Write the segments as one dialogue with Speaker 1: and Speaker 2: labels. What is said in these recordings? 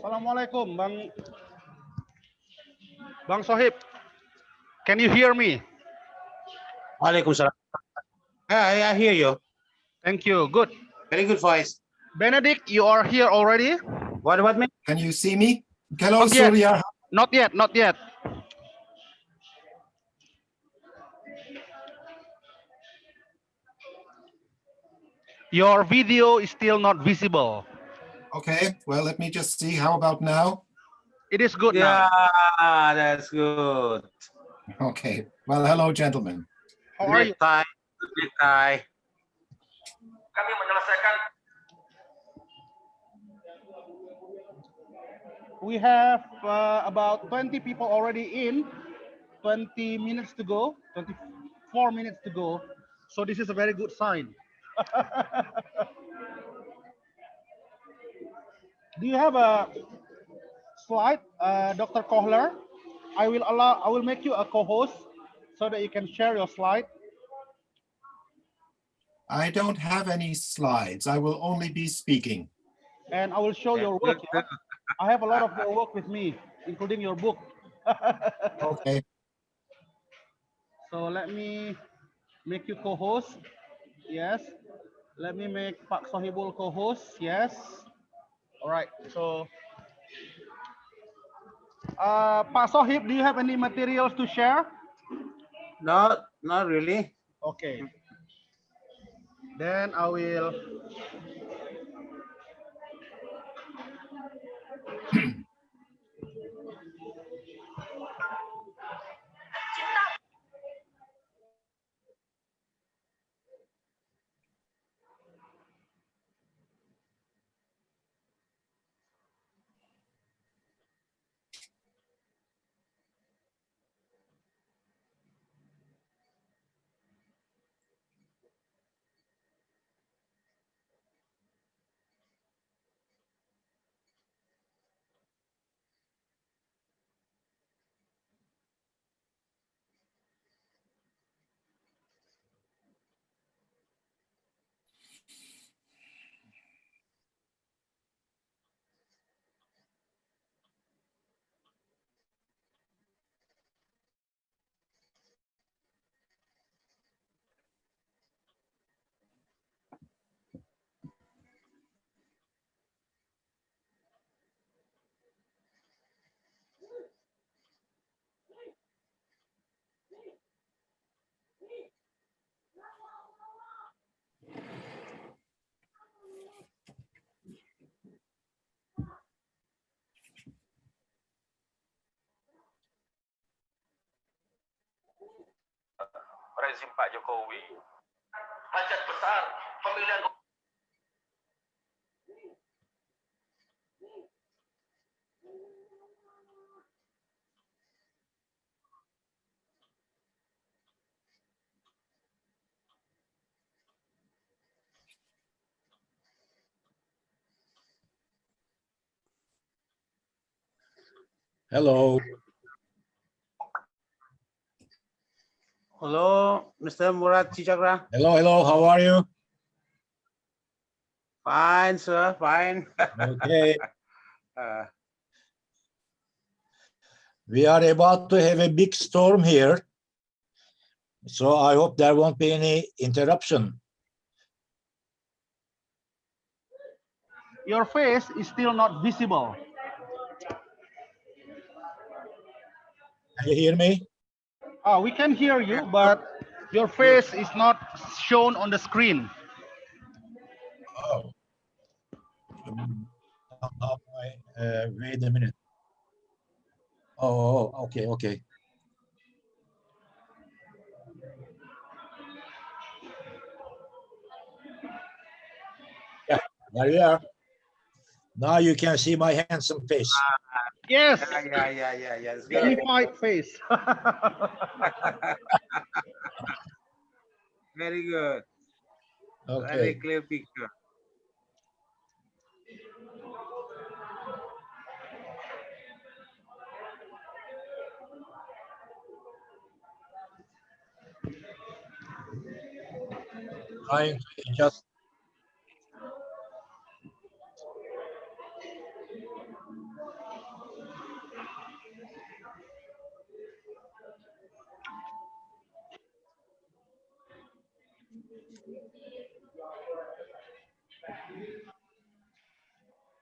Speaker 1: Assalamualaikum, Bang Bang Sohib. Can you hear me?
Speaker 2: Waalaikumsalam. Yeah, I hear you.
Speaker 1: Thank you. Good.
Speaker 2: Very good voice.
Speaker 1: Benedict, you are here already?
Speaker 2: What about me?
Speaker 3: Can you see me? Hello,
Speaker 1: Not yet. Not yet, not yet. Your video is still not visible.
Speaker 3: Okay, well, let me just see. How about now?
Speaker 1: It is good
Speaker 2: Yeah,
Speaker 1: now.
Speaker 2: that's good.
Speaker 3: Okay, well, hello, gentlemen.
Speaker 1: How are you?
Speaker 2: Great Thai. Great Thai.
Speaker 4: kami menyelesaikan
Speaker 1: We have uh, about 20 people already in, 20 minutes to go, 24 minutes to go. So this is a very good sign. Do you have a slide, uh, Dr. Kohler? I will allow, I will make you a co-host so that you can share your slide.
Speaker 3: I don't have any slides. I will only be speaking.
Speaker 1: and I will show your work. yeah? I have a lot of your work with me, including your book.
Speaker 3: Okay,
Speaker 1: so let me make you co-host. Yes. Let me make Pak Sohibul co-host. Yes. All right. So, uh, Pak Sohib, do you have any materials to share?
Speaker 2: Not, not really.
Speaker 1: Okay. Then I will.
Speaker 4: Rezim Pak Jokowi. Hajat besar pemilihan
Speaker 5: Hello.
Speaker 2: Hello, Mr. Murat Chicakra.
Speaker 5: Hello, hello. How are you?
Speaker 2: Fine, sir. Fine.
Speaker 5: Okay.
Speaker 2: Uh,
Speaker 5: we are about to have a big storm here. So I hope there won't be any interruption.
Speaker 1: Your face is still not visible.
Speaker 5: Can you hear me?
Speaker 1: Ah, we can hear you, but your face is not shown on the screen.
Speaker 5: Oh. Uh, uh, wait a minute. Oh, oh, okay, okay. Yeah, there you are. Now you can see my handsome face.
Speaker 1: Ah, yes,
Speaker 2: yeah, yeah, yeah, yeah, yeah. It's good.
Speaker 1: face.
Speaker 2: Very good.
Speaker 5: Okay.
Speaker 2: Very clear picture.
Speaker 5: Trying to adjust.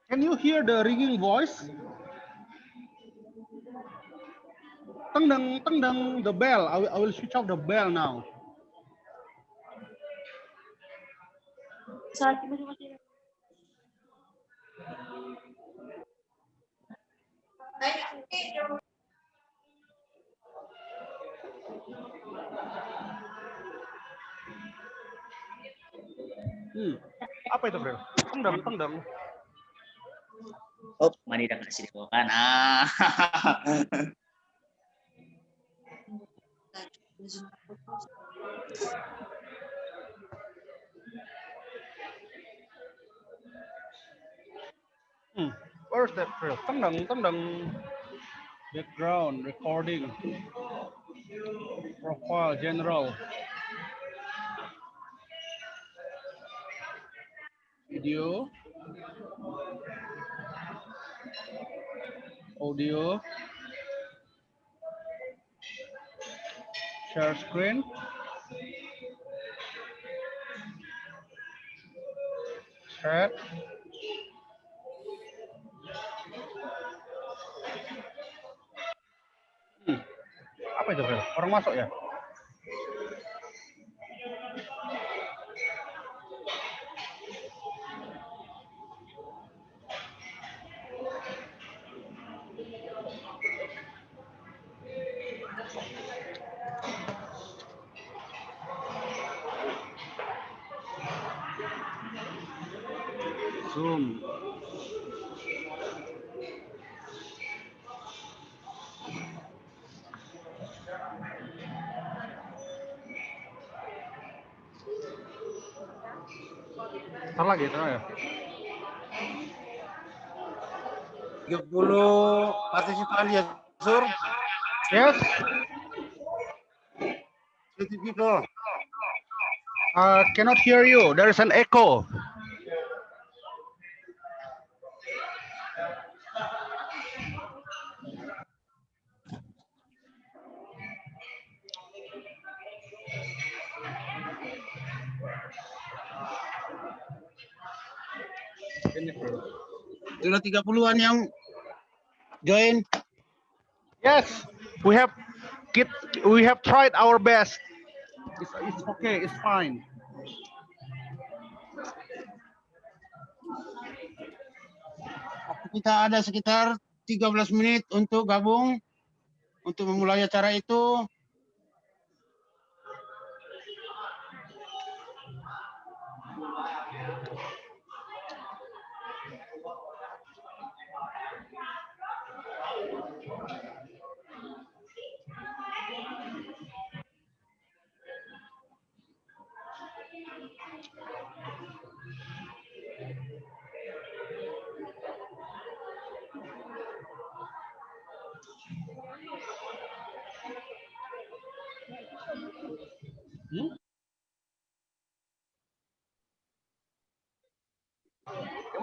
Speaker 1: Can you hear the ringing voice? Teng deng, the bell. I will, I will switch off the bell now. Hmm. Apa itu, Bro? Teng deng.
Speaker 6: Oh, mani dah kasih di bawah kan. Ah.
Speaker 1: Hmm. Where's that deng, teng deng. Background, recording. Profile, general. Video. Audio. Share screen. Chat. Hmm. Apa itu? Orang masuk ya? Cannot hear you. There is an echo.
Speaker 2: Sudah 30-an yang join.
Speaker 1: Yes, we have we have tried our best. It's, it's okay, it's fine.
Speaker 2: Kita ada sekitar 13 menit untuk gabung untuk memulai acara itu.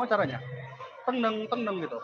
Speaker 1: Caranya? Tendeng, tendeng gitu.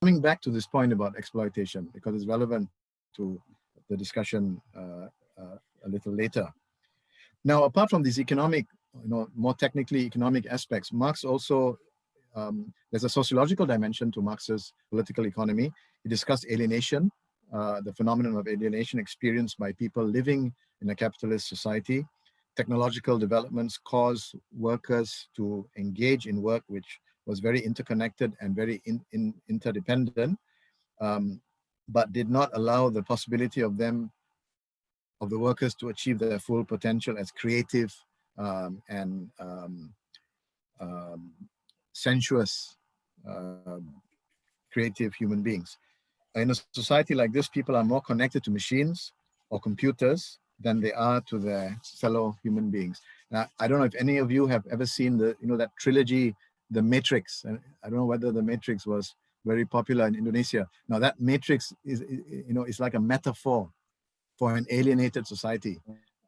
Speaker 7: Coming back to this point about exploitation because it's relevant to the discussion uh, uh, a little later. Now, apart from these economic, you know, more technically economic aspects, Marx also, um, there's a sociological dimension to Marx's political economy. He discussed alienation, uh, the phenomenon of alienation experienced by people living in a capitalist society. Technological developments cause workers to engage in work which was very interconnected and very in, in, interdependent, um, but did not allow the possibility of them, of the workers to achieve their full potential as creative um, and um, um, sensuous, uh, creative human beings. In a society like this, people are more connected to machines or computers than they are to their fellow human beings. Now, I don't know if any of you have ever seen the, you know, that trilogy, The Matrix. And I don't know whether The Matrix was very popular in Indonesia. Now that Matrix is, you know, is like a metaphor for an alienated society.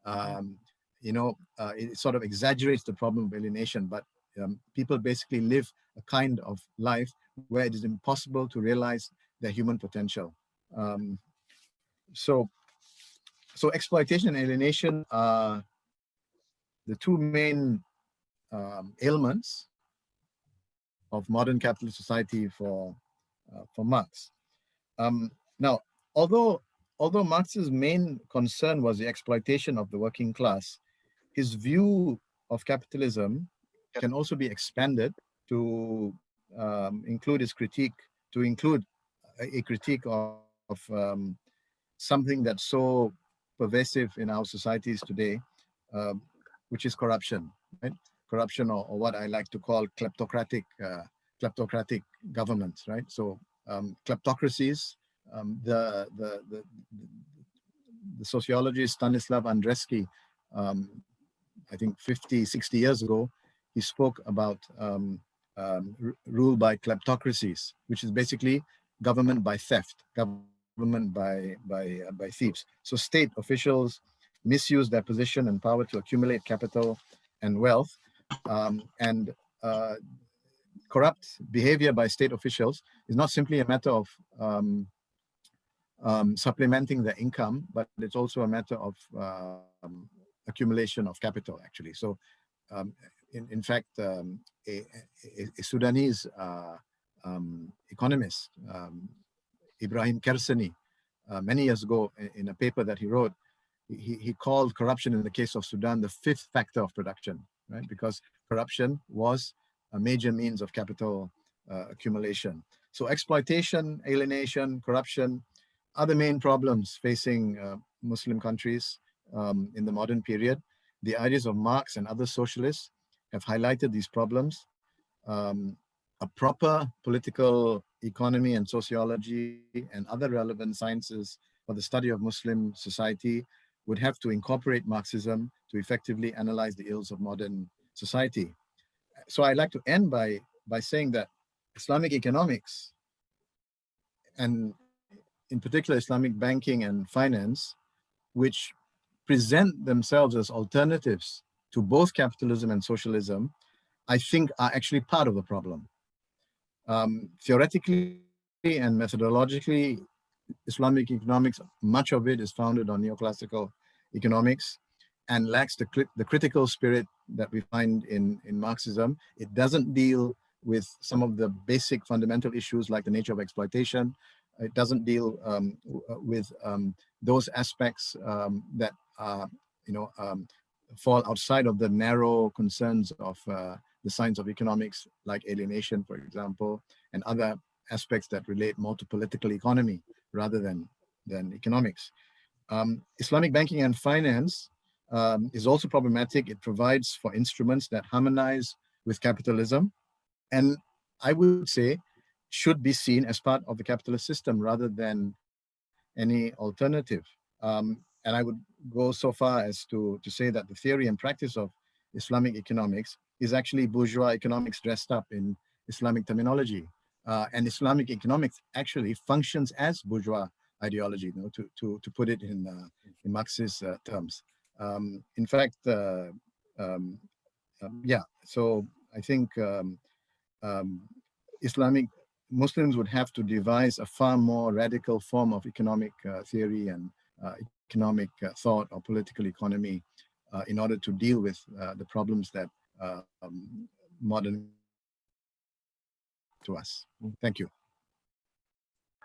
Speaker 7: Um, you know, uh, it sort of exaggerates the problem of alienation, but um, people basically live a kind of life where it is impossible to realize their human potential. Um, so, so exploitation and alienation are the two main um, ailments of modern capitalist society for uh, for Marx. Um, now, although although Marx's main concern was the exploitation of the working class, his view of capitalism can also be expanded to um, include his critique, to include a, a critique of, of um, something that's so pervasive in our societies today, um, which is corruption, right? Corruption or, or, what I like to call kleptocratic, uh, kleptocratic governments, right? So um, kleptocracies, um, the, the, the, the, sociologist Stanislav Andreski, um, I think 50, 60 years ago, he spoke about um, um, rule by kleptocracies, which is basically government by theft, government by, by, uh, by thieves. So state officials misuse their position and power to accumulate capital and wealth. Um, and uh, corrupt behavior by state officials is not simply a matter of um, um, supplementing their income, but it's also a matter of uh, accumulation of capital, actually. So um, in, in fact, um, a, a, a, Sudanese uh, um, economist, um, Ibrahim Kersani, uh, many years ago in, in, a paper that he wrote, he, he called corruption in the case of Sudan the fifth factor of production, right? Because corruption was a major means of capital uh, accumulation. So exploitation, alienation, corruption are the main problems facing uh, Muslim countries um, in the modern period. The ideas of Marx and other socialists have highlighted these problems. Um, a proper political economy and sociology and other relevant sciences for the study of Muslim society would have to incorporate Marxism to effectively analyze the ills of modern society. So I'd like to end by, by saying that Islamic economics and in particular Islamic banking and finance, which present themselves as alternatives to both capitalism and socialism, I think are actually part of the problem. Um, theoretically and methodologically, Islamic economics, much of it is founded on neoclassical economics and lacks the, the critical spirit that we find in, in Marxism. It doesn't deal with some of the basic fundamental issues like the nature of exploitation. It doesn't deal um, with um, those aspects um, that you know, um, fall outside of the narrow concerns of uh, the science of economics, like alienation, for example, and other aspects that relate more to political economy rather than, than economics. Um, Islamic banking and finance um, is also problematic. It provides for instruments that harmonize with capitalism, and I would say should be seen as part of the capitalist system rather than any alternative. Um, and I would go so far as to, to say that the theory and practice of Islamic economics is actually bourgeois economics dressed up in Islamic terminology. Uh, and Islamic economics actually functions as bourgeois ideology, you know, to, to, to put it in, uh, in Marxist uh, terms. Um, in fact, uh, um, um, yeah, so I think um, um, Islamic Muslims would have to devise a far more radical form of economic uh, theory and uh, economic uh, thought or political economy in order to deal with the problems that modern to us. Thank you.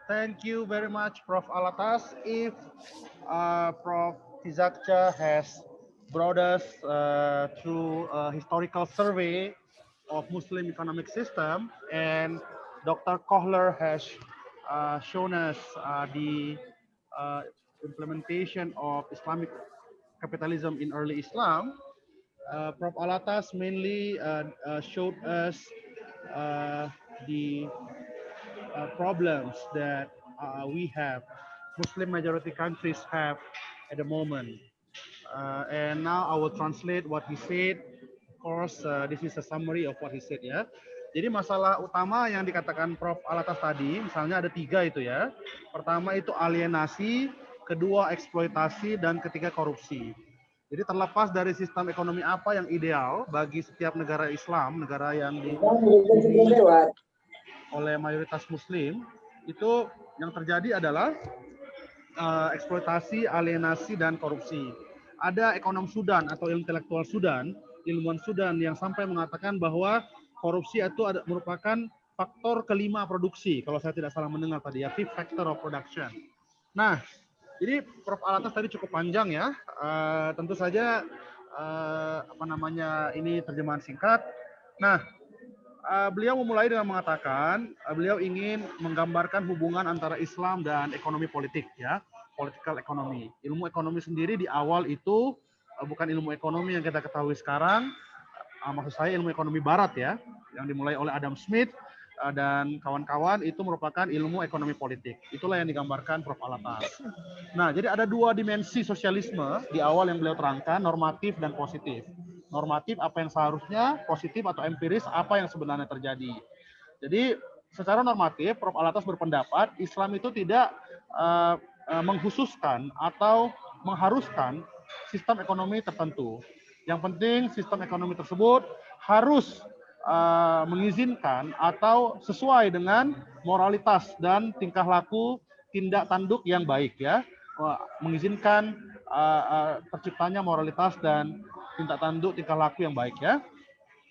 Speaker 1: Thank you very much, Prof. Alatas. If uh, Prof. Tizakcha has brought us uh, through a historical survey of Muslim economic system, and Dr. Kohler has uh, shown us uh, the uh, implementation of Islamic capitalism in early Islam. Uh, Prof. Alatas mainly uh, showed us the problems that we have, Muslim majority countries have at the moment. Uh, and now I will translate what he said. Of course, uh, this is a summary of what he said ya. Jadi masalah utama yang dikatakan Prof. Alatas tadi, misalnya ada tiga itu ya. Pertama itu alienasi, kedua eksploitasi, dan ketiga korupsi. Jadi terlepas dari sistem ekonomi apa yang ideal bagi setiap negara Islam, negara yang di oleh mayoritas Muslim, itu yang terjadi adalah eh, eksploitasi, alienasi, dan korupsi. Ada ekonom Sudan atau intelektual Sudan, ilmuwan Sudan yang sampai mengatakan bahwa korupsi itu ada, merupakan faktor kelima produksi, kalau saya tidak salah mendengar tadi ya, fifth factor of production. Nah, jadi Prof. Alatas tadi cukup panjang ya. Eh, tentu saja eh, apa namanya ini terjemahan singkat. Nah, eh, beliau memulai dengan mengatakan eh, beliau ingin menggambarkan hubungan antara Islam dan ekonomi politik ya, political economy. Ilmu ekonomi sendiri di awal itu eh, bukan ilmu ekonomi yang kita ketahui sekarang. Eh, maksud saya ilmu ekonomi barat ya, yang dimulai oleh Adam Smith dan kawan-kawan itu merupakan ilmu ekonomi politik. Itulah yang digambarkan Prof. Alatas. Nah, jadi ada dua dimensi sosialisme di awal yang beliau terangkan, normatif dan positif. Normatif apa yang seharusnya, positif atau empiris apa yang sebenarnya terjadi. Jadi secara normatif, Prof. Alatas berpendapat Islam itu tidak eh, eh, mengkhususkan atau mengharuskan sistem ekonomi tertentu. Yang penting sistem ekonomi tersebut harus uh, mengizinkan atau sesuai dengan moralitas dan tingkah laku tindak tanduk yang baik ya mengizinkan uh, uh, terciptanya moralitas dan tindak tanduk tingkah laku yang baik ya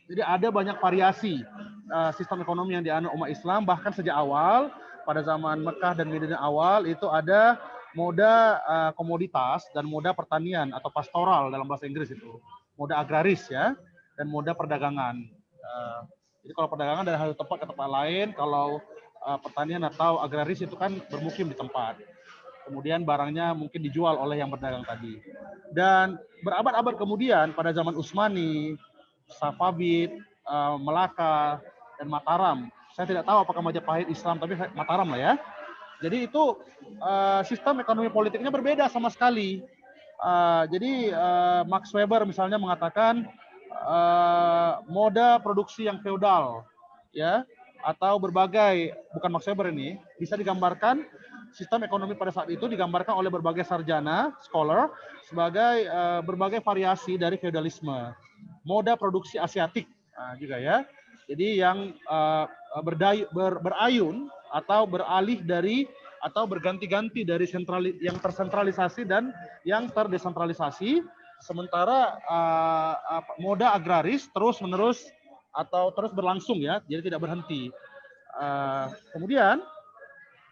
Speaker 1: jadi ada banyak variasi uh, sistem ekonomi yang dianut umat Islam bahkan sejak awal pada zaman Mekah dan Madinah awal itu ada moda uh, komoditas dan moda pertanian atau pastoral dalam bahasa Inggris itu moda agraris ya dan moda perdagangan. Uh, jadi kalau perdagangan dari satu tempat ke tempat lain, kalau pertanian atau agraris itu kan bermukim di tempat. Kemudian barangnya mungkin dijual oleh yang berdagang tadi. Dan berabad-abad kemudian pada zaman Utsmani, Safavid, uh, Melaka, dan Mataram. Saya tidak tahu apakah Majapahit Islam, tapi Mataram lah ya. Jadi itu uh, sistem ekonomi politiknya berbeda sama sekali. Uh, jadi Max Weber misalnya mengatakan moda produksi yang feodal, ya, atau berbagai bukan Max Weber ini bisa digambarkan sistem ekonomi pada saat itu digambarkan oleh berbagai sarjana, scholar sebagai uh, berbagai variasi dari feodalisme. Moda produksi Asiatik nah, juga ya. Jadi yang uh, berdayu, ber, berayun atau beralih dari atau berganti-ganti dari sentrali, yang tersentralisasi dan yang terdesentralisasi sementara uh, moda agraris terus menerus atau terus berlangsung ya jadi tidak berhenti uh, kemudian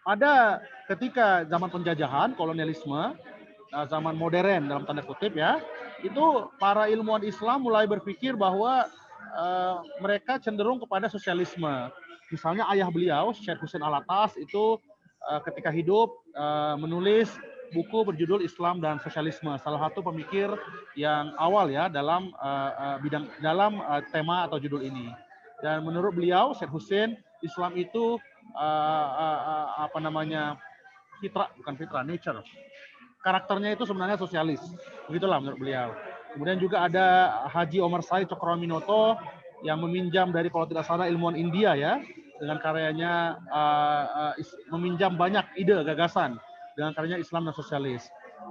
Speaker 1: ada ketika zaman penjajahan kolonialisme uh, zaman modern dalam tanda kutip ya itu para ilmuwan Islam mulai berpikir bahwa uh, mereka cenderung kepada sosialisme misalnya ayah beliau Syekh Hussein Alatas itu uh, ketika hidup uh, menulis buku berjudul Islam dan Sosialisme, salah satu pemikir yang awal ya dalam uh, bidang dalam uh, tema atau judul ini. Dan menurut beliau, Syed Hussein, Islam itu uh, uh, uh, apa namanya fitrah, bukan fitrah, nature. Karakternya itu sebenarnya sosialis, begitulah menurut beliau. Kemudian juga ada Haji Omar Said Cokroaminoto yang meminjam dari kalau tidak salah ilmuwan India ya, dengan karyanya uh, uh, meminjam banyak ide gagasan dengan karyanya Islam dan sosialis.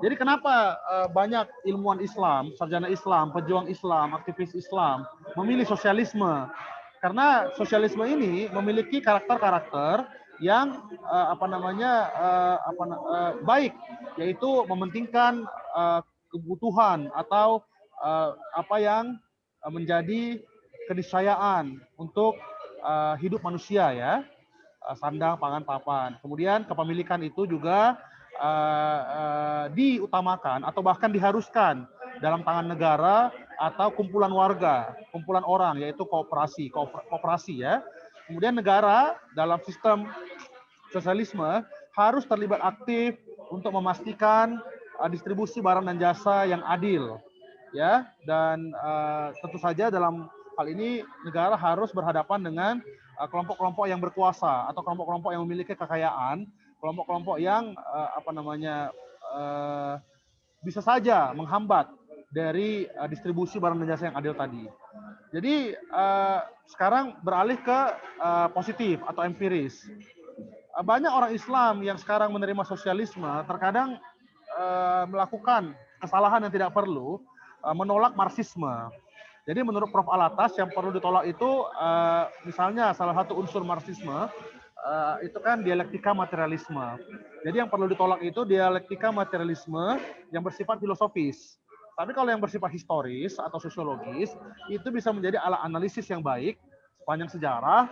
Speaker 1: Jadi kenapa uh, banyak ilmuwan Islam, sarjana Islam, pejuang Islam, aktivis Islam memilih sosialisme? Karena sosialisme ini memiliki karakter-karakter yang uh, apa namanya uh, apa uh, baik, yaitu mementingkan uh, kebutuhan atau uh, apa yang menjadi keniscayaan untuk uh, hidup manusia ya uh, sandang pangan papan. Kemudian kepemilikan itu juga uh, uh, diutamakan atau bahkan diharuskan dalam tangan negara atau kumpulan warga, kumpulan orang yaitu kooperasi, kooper- kooperasi ya. Kemudian negara dalam sistem sosialisme harus terlibat aktif untuk memastikan uh, distribusi barang dan jasa yang adil ya dan uh, tentu saja dalam hal ini negara harus berhadapan dengan uh, kelompok-kelompok yang berkuasa atau kelompok-kelompok yang memiliki kekayaan, kelompok-kelompok yang uh, apa namanya uh, bisa saja menghambat dari uh, distribusi barang dan jasa yang adil tadi. Jadi uh, sekarang beralih ke uh, positif atau empiris. Uh, banyak orang Islam yang sekarang menerima sosialisme terkadang uh, melakukan kesalahan yang tidak perlu, uh, menolak marxisme. Jadi menurut Prof. Alatas yang perlu ditolak itu uh, misalnya salah satu unsur marxisme uh, itu kan dialektika materialisme. Jadi yang perlu ditolak itu dialektika materialisme yang bersifat filosofis. Tapi kalau yang bersifat historis atau sosiologis itu bisa menjadi alat analisis yang baik sepanjang sejarah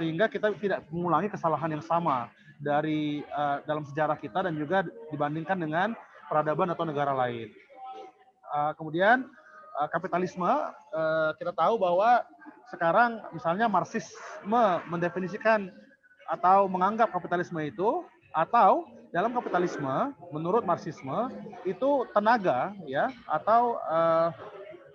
Speaker 1: sehingga kita tidak mengulangi kesalahan yang sama dari uh, dalam sejarah kita dan juga dibandingkan dengan peradaban atau negara lain. Uh, kemudian uh, kapitalisme uh, kita tahu bahwa sekarang misalnya marxisme mendefinisikan atau menganggap kapitalisme itu atau dalam kapitalisme menurut marxisme itu tenaga ya atau uh,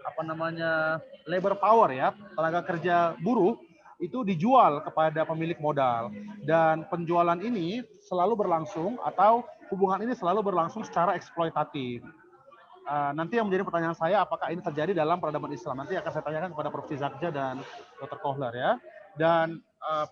Speaker 1: apa namanya labor power ya tenaga kerja buruh itu dijual kepada pemilik modal dan penjualan ini selalu berlangsung atau hubungan ini selalu berlangsung secara eksploitatif. Uh, nanti yang menjadi pertanyaan saya apakah ini terjadi dalam peradaban Islam nanti akan saya tanyakan kepada Prof. Zakja dan Dr. Kohler ya dan uh,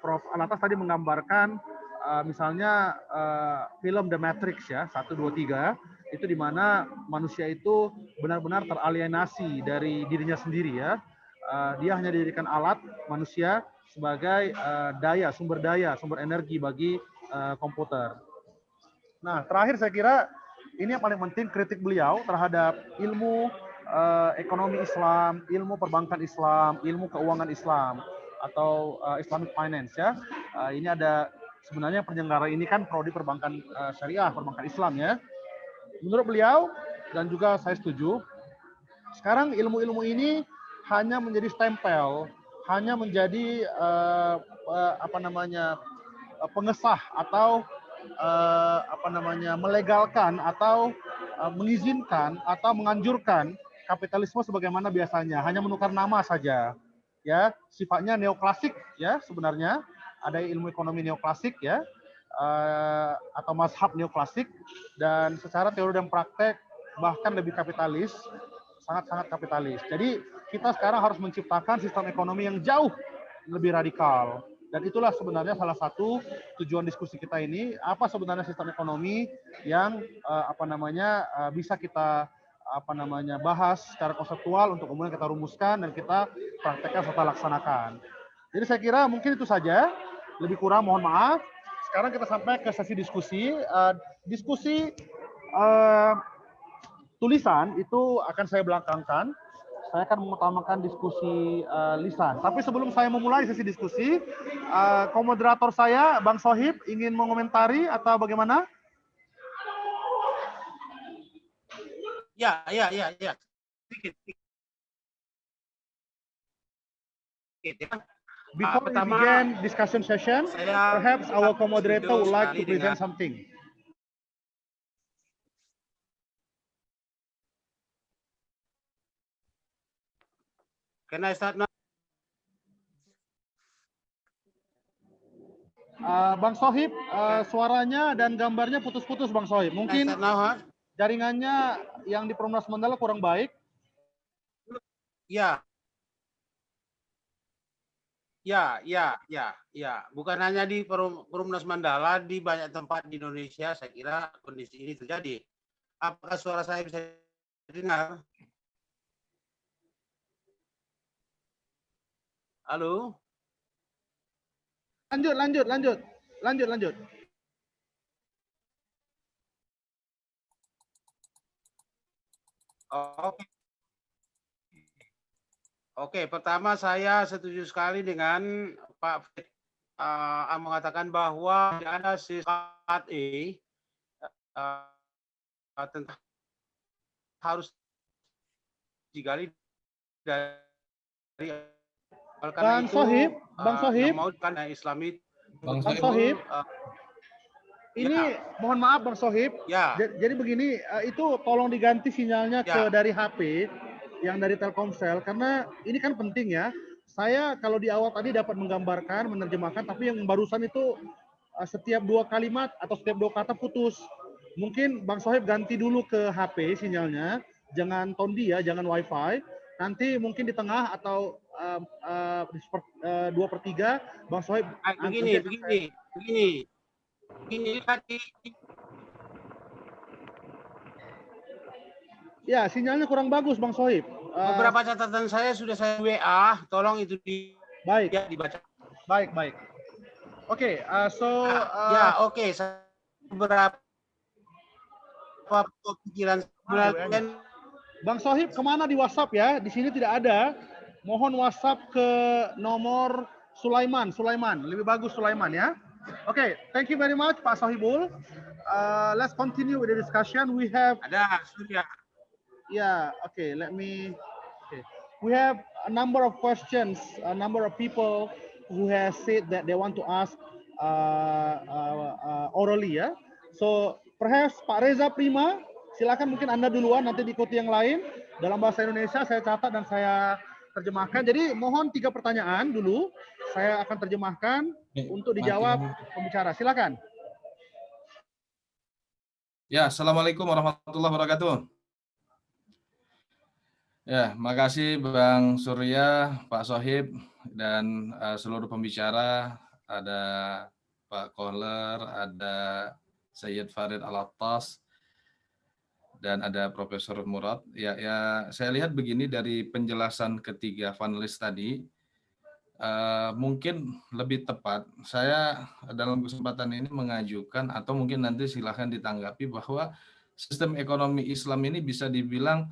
Speaker 1: Prof. Alatas tadi menggambarkan uh, misalnya uh, film The Matrix ya satu dua tiga itu di mana manusia itu benar-benar teralienasi dari dirinya sendiri ya uh, dia hanya dijadikan alat manusia sebagai uh, daya sumber daya sumber energi bagi uh, komputer. Nah terakhir saya kira ini yang paling penting kritik beliau terhadap ilmu uh, ekonomi Islam, ilmu perbankan Islam, ilmu keuangan Islam atau uh, Islamic finance ya. Uh, ini ada sebenarnya penyelenggara ini kan prodi perbankan uh, syariah, perbankan Islam ya. Menurut beliau dan juga saya setuju, sekarang ilmu-ilmu ini hanya menjadi stempel, hanya menjadi uh, uh, apa namanya uh, pengesah atau uh, apa namanya melegalkan atau uh, mengizinkan atau menganjurkan kapitalisme sebagaimana biasanya, hanya menukar nama saja. Ya, sifatnya neoklasik ya sebenarnya ada ilmu ekonomi neoklasik ya uh, atau mazhab neoklasik dan secara teori dan praktek bahkan lebih kapitalis sangat-sangat kapitalis. Jadi kita sekarang harus menciptakan sistem ekonomi yang jauh lebih radikal dan itulah sebenarnya salah satu tujuan diskusi kita ini apa sebenarnya sistem ekonomi yang uh, apa namanya uh, bisa kita apa namanya bahas secara konseptual untuk kemudian kita rumuskan dan kita praktekkan serta laksanakan. Jadi saya kira mungkin itu saja lebih kurang mohon maaf. Sekarang kita sampai ke sesi diskusi. Uh, diskusi uh, tulisan itu akan saya belakangkan. Saya akan mengutamakan diskusi uh, lisan. Tapi sebelum saya memulai sesi diskusi, uh, komoderator saya, Bang Sohib, ingin mengomentari atau bagaimana?
Speaker 2: Ya, ya, ya, ya. Sedikit. ya.
Speaker 1: Before we
Speaker 2: pertama,
Speaker 1: begin discussion session,
Speaker 2: Saya
Speaker 1: perhaps our co-moderator would like to present
Speaker 2: dengan-
Speaker 1: something.
Speaker 2: Can I start now?
Speaker 1: Uh, Bang Sohib, uh, suaranya dan gambarnya putus-putus Bang Sohib. Mungkin
Speaker 2: now, huh?
Speaker 1: jaringannya yang di Perumnas Mandala kurang baik.
Speaker 2: Ya. Ya, ya, ya, ya. Bukan hanya di Perum- Perumnas Mandala, di banyak tempat di Indonesia saya kira kondisi ini terjadi. Apakah suara saya bisa dengar? Halo?
Speaker 1: Lanjut, lanjut, lanjut. Lanjut, lanjut.
Speaker 2: Oke. Oke, pertama saya setuju sekali dengan Pak Fred uh, yang mengatakan bahwa ada sifat E uh, tentang harus digali dari karena
Speaker 1: Bang
Speaker 2: itu,
Speaker 1: Sohib, Bang
Speaker 2: eh,
Speaker 1: Sohib.
Speaker 2: yang mau kan eh, Islami
Speaker 8: Bang
Speaker 1: Bang
Speaker 2: betul,
Speaker 1: Sohib.
Speaker 2: eh,
Speaker 1: Ini mohon maaf Bang Sohib.
Speaker 2: ya
Speaker 1: Ja- Jadi begini, eh, itu tolong diganti sinyalnya ke
Speaker 2: Ya.
Speaker 1: dari HP yang dari Telkomsel karena ini kan penting ya. Saya kalau di awal tadi dapat menggambarkan, menerjemahkan, tapi yang barusan itu eh, setiap dua kalimat atau setiap dua kata putus. Mungkin Bang Sohib ganti dulu ke HP sinyalnya, jangan tondi ya, jangan WiFi. Nanti mungkin di tengah atau seper- eh, dua per tiga, Bang Sohib
Speaker 2: Ah, begini, begini, begini. Begini tadi
Speaker 1: Ya, sinyalnya kurang bagus Bang Sohib. Eh,
Speaker 2: beberapa catatan saya sudah saya WA, tolong itu di
Speaker 1: baik.
Speaker 2: ya, dibaca.
Speaker 1: Baik, baik. Oke, uh, so uh,
Speaker 2: ya, oke, saya beberapa pikiran sebenarnya
Speaker 1: Bang Sohib ke mana di WhatsApp ya? Di sini tidak ada. Mohon WhatsApp ke nomor Sulaiman. Sulaiman, lebih bagus Sulaiman ya. Oke, thank you very much Pak Sohibul. Uh, let's continue with the discussion. We have
Speaker 2: ada Surya.
Speaker 1: Yeah, okay, let me, okay. We have a number of questions, a number of people who has said that they want to ask uh, uh, uh, orally ya. So perhaps Pak Reza Prima, silakan mungkin Anda duluan, nanti diikuti yang lain. Dalam bahasa Indonesia saya catat dan saya terjemahkan. Jadi mohon tiga pertanyaan dulu, saya akan terjemahkan untuk dijawab pembicara. Silakan.
Speaker 8: Ya, Assalamualaikum warahmatullahi wabarakatuh. Ya, makasih Bang Surya, Pak Sohib, dan eh, seluruh pembicara. Ada Pak Kohler, ada Sayyid Farid Al-Attas, dan ada Profesor Murad. Ya, ya, saya lihat begini dari penjelasan ketiga panelis tadi, eh, mungkin lebih tepat saya dalam kesempatan ini mengajukan atau mungkin nanti silahkan ditanggapi bahwa sistem ekonomi Islam ini bisa dibilang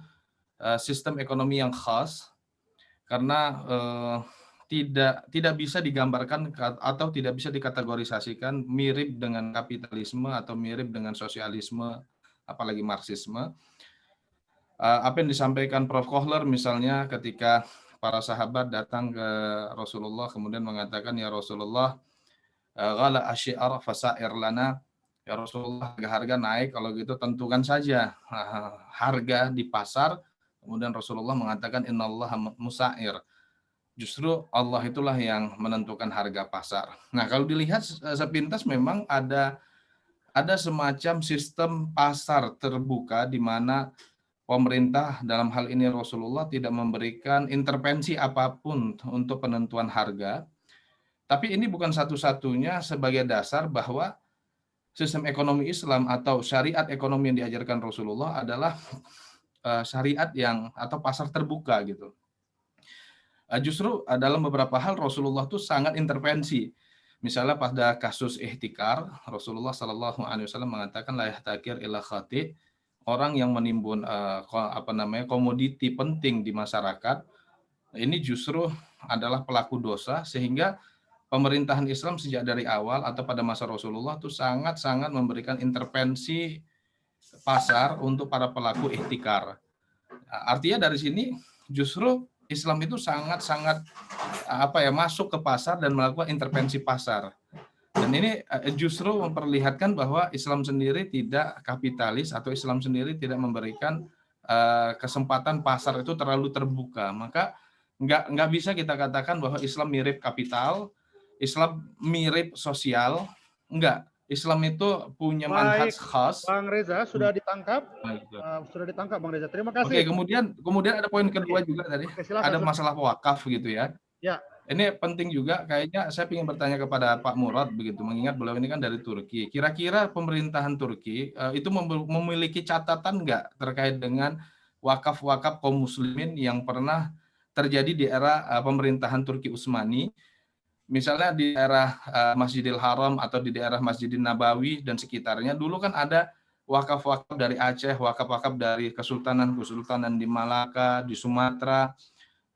Speaker 8: sistem ekonomi yang khas karena eh, tidak tidak bisa digambarkan ka- atau tidak bisa dikategorisasikan mirip dengan kapitalisme atau mirip dengan sosialisme apalagi marxisme. Eh, apa yang disampaikan Prof. Kohler misalnya ketika para sahabat datang ke Rasulullah kemudian mengatakan ya Rasulullah eh, ghala asyi'ar fasair lana. Ya Rasulullah harga naik kalau gitu tentukan saja. Eh, harga di pasar kemudian Rasulullah mengatakan innallaha musair justru Allah itulah yang menentukan harga pasar nah kalau dilihat sepintas memang ada ada semacam sistem pasar terbuka di mana pemerintah dalam hal ini Rasulullah tidak memberikan intervensi apa pun untuk penentuan harga. Tapi ini bukan satu-satunya sebagai dasar bahwa sistem ekonomi Islam atau syariat ekonomi yang diajarkan Rasulullah adalah eh, syariat yang atau pasar terbuka gitu. Eh, Justru eh, dalam beberapa hal Rasulullah tuh sangat intervensi. Misalnya pada kasus ihtikar, Rasulullah Shallallahu Alaihi Wasallam mengatakan la yahtakir illa khati, orang yang menimbun apa namanya komoditi penting di masyarakat ini justru adalah pelaku dosa sehingga pemerintahan Islam sejak dari awal atau pada masa Rasulullah itu sangat-sangat memberikan intervensi pasar untuk para pelaku ihtikar. Nah, Artinya dari sini justru Islam itu sangat-sangat apa ya masuk ke pasar dan melakukan intervensi pasar. Dan ini eh, justru memperlihatkan bahwa Islam sendiri tidak kapitalis atau Islam sendiri tidak memberikan eh, kesempatan pasar itu terlalu terbuka. Maka nggak nggak bisa kita katakan bahwa Islam mirip kapital, Islam mirip sosial, enggak. Islam itu punya manhaj khas.
Speaker 1: Bang Reza sudah ditangkap,
Speaker 8: Baik,
Speaker 1: Uh, sudah ditangkap Bang Reza. Terima
Speaker 8: Oke,
Speaker 1: kasih.
Speaker 8: kemudian kemudian ada poin kedua juga tadi.
Speaker 1: Oke, silakan.
Speaker 8: Ada masalah wakaf gitu ya.
Speaker 1: Ya.
Speaker 8: Ini penting juga kayaknya saya ingin bertanya kepada Pak Murad begitu mengingat beliau ini kan dari Turki. Kira-kira pemerintahan Turki eh, itu mem- memiliki catatan nggak terkait dengan wakaf-wakaf kaum muslimin yang pernah terjadi di era eh, pemerintahan Turki Utsmani misalnya di daerah eh, Masjidil Haram atau di daerah Masjidil Nabawi dan sekitarnya dulu kan ada wakaf-wakaf dari Aceh, wakaf-wakaf dari kesultanan-kesultanan di Malaka, di Sumatera.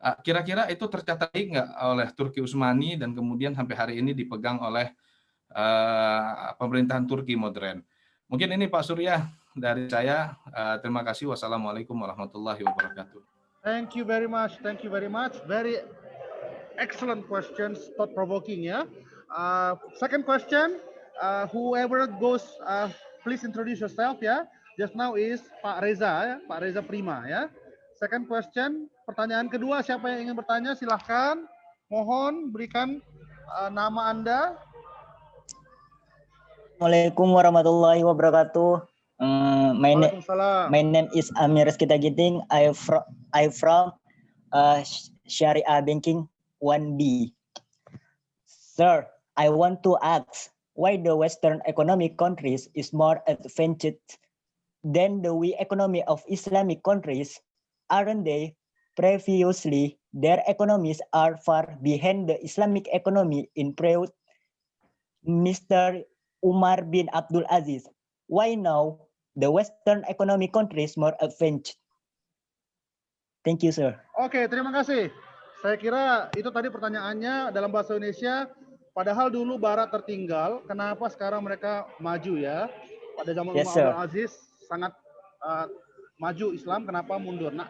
Speaker 8: Ah, Kira-kira itu tercatat nggak oleh Turki Utsmani dan kemudian sampai hari ini dipegang oleh eh, pemerintahan Turki modern. Mungkin ini Pak Surya dari saya. Eh, terima kasih. Wassalamualaikum warahmatullahi wabarakatuh.
Speaker 1: Thank you very much. Thank you very much. Very excellent questions, thought provoking. Yeah. Uh, second question. Uh, whoever goes, uh, please introduce yourself. Yeah. Just now is Pak Reza. Ya. Pak Reza Prima. Ya. Second question. Pertanyaan kedua. Siapa yang ingin bertanya? Silahkan. Mohon berikan uh, nama anda.
Speaker 9: Assalamualaikum warahmatullahi wabarakatuh. Uh, my, na- my name is Amir Rizkita Giting. I from I from uh, Sharia Banking 1B. Sir, I want to ask why the Western economic countries is more advanced than the we economy of Islamic countries, aren't they? Previously, their economies are far behind the Islamic economy in period Mr. Umar bin Abdul Aziz. Why now the Western economic countries more advanced? Thank you, sir.
Speaker 1: Okay, terima kasih. Saya kira itu tadi pertanyaannya dalam bahasa Indonesia. Padahal dulu Barat tertinggal, kenapa sekarang mereka maju ya? Pada zaman
Speaker 9: Yes,
Speaker 1: Umar Aziz sangat uh, maju Islam, kenapa mundur? Nah,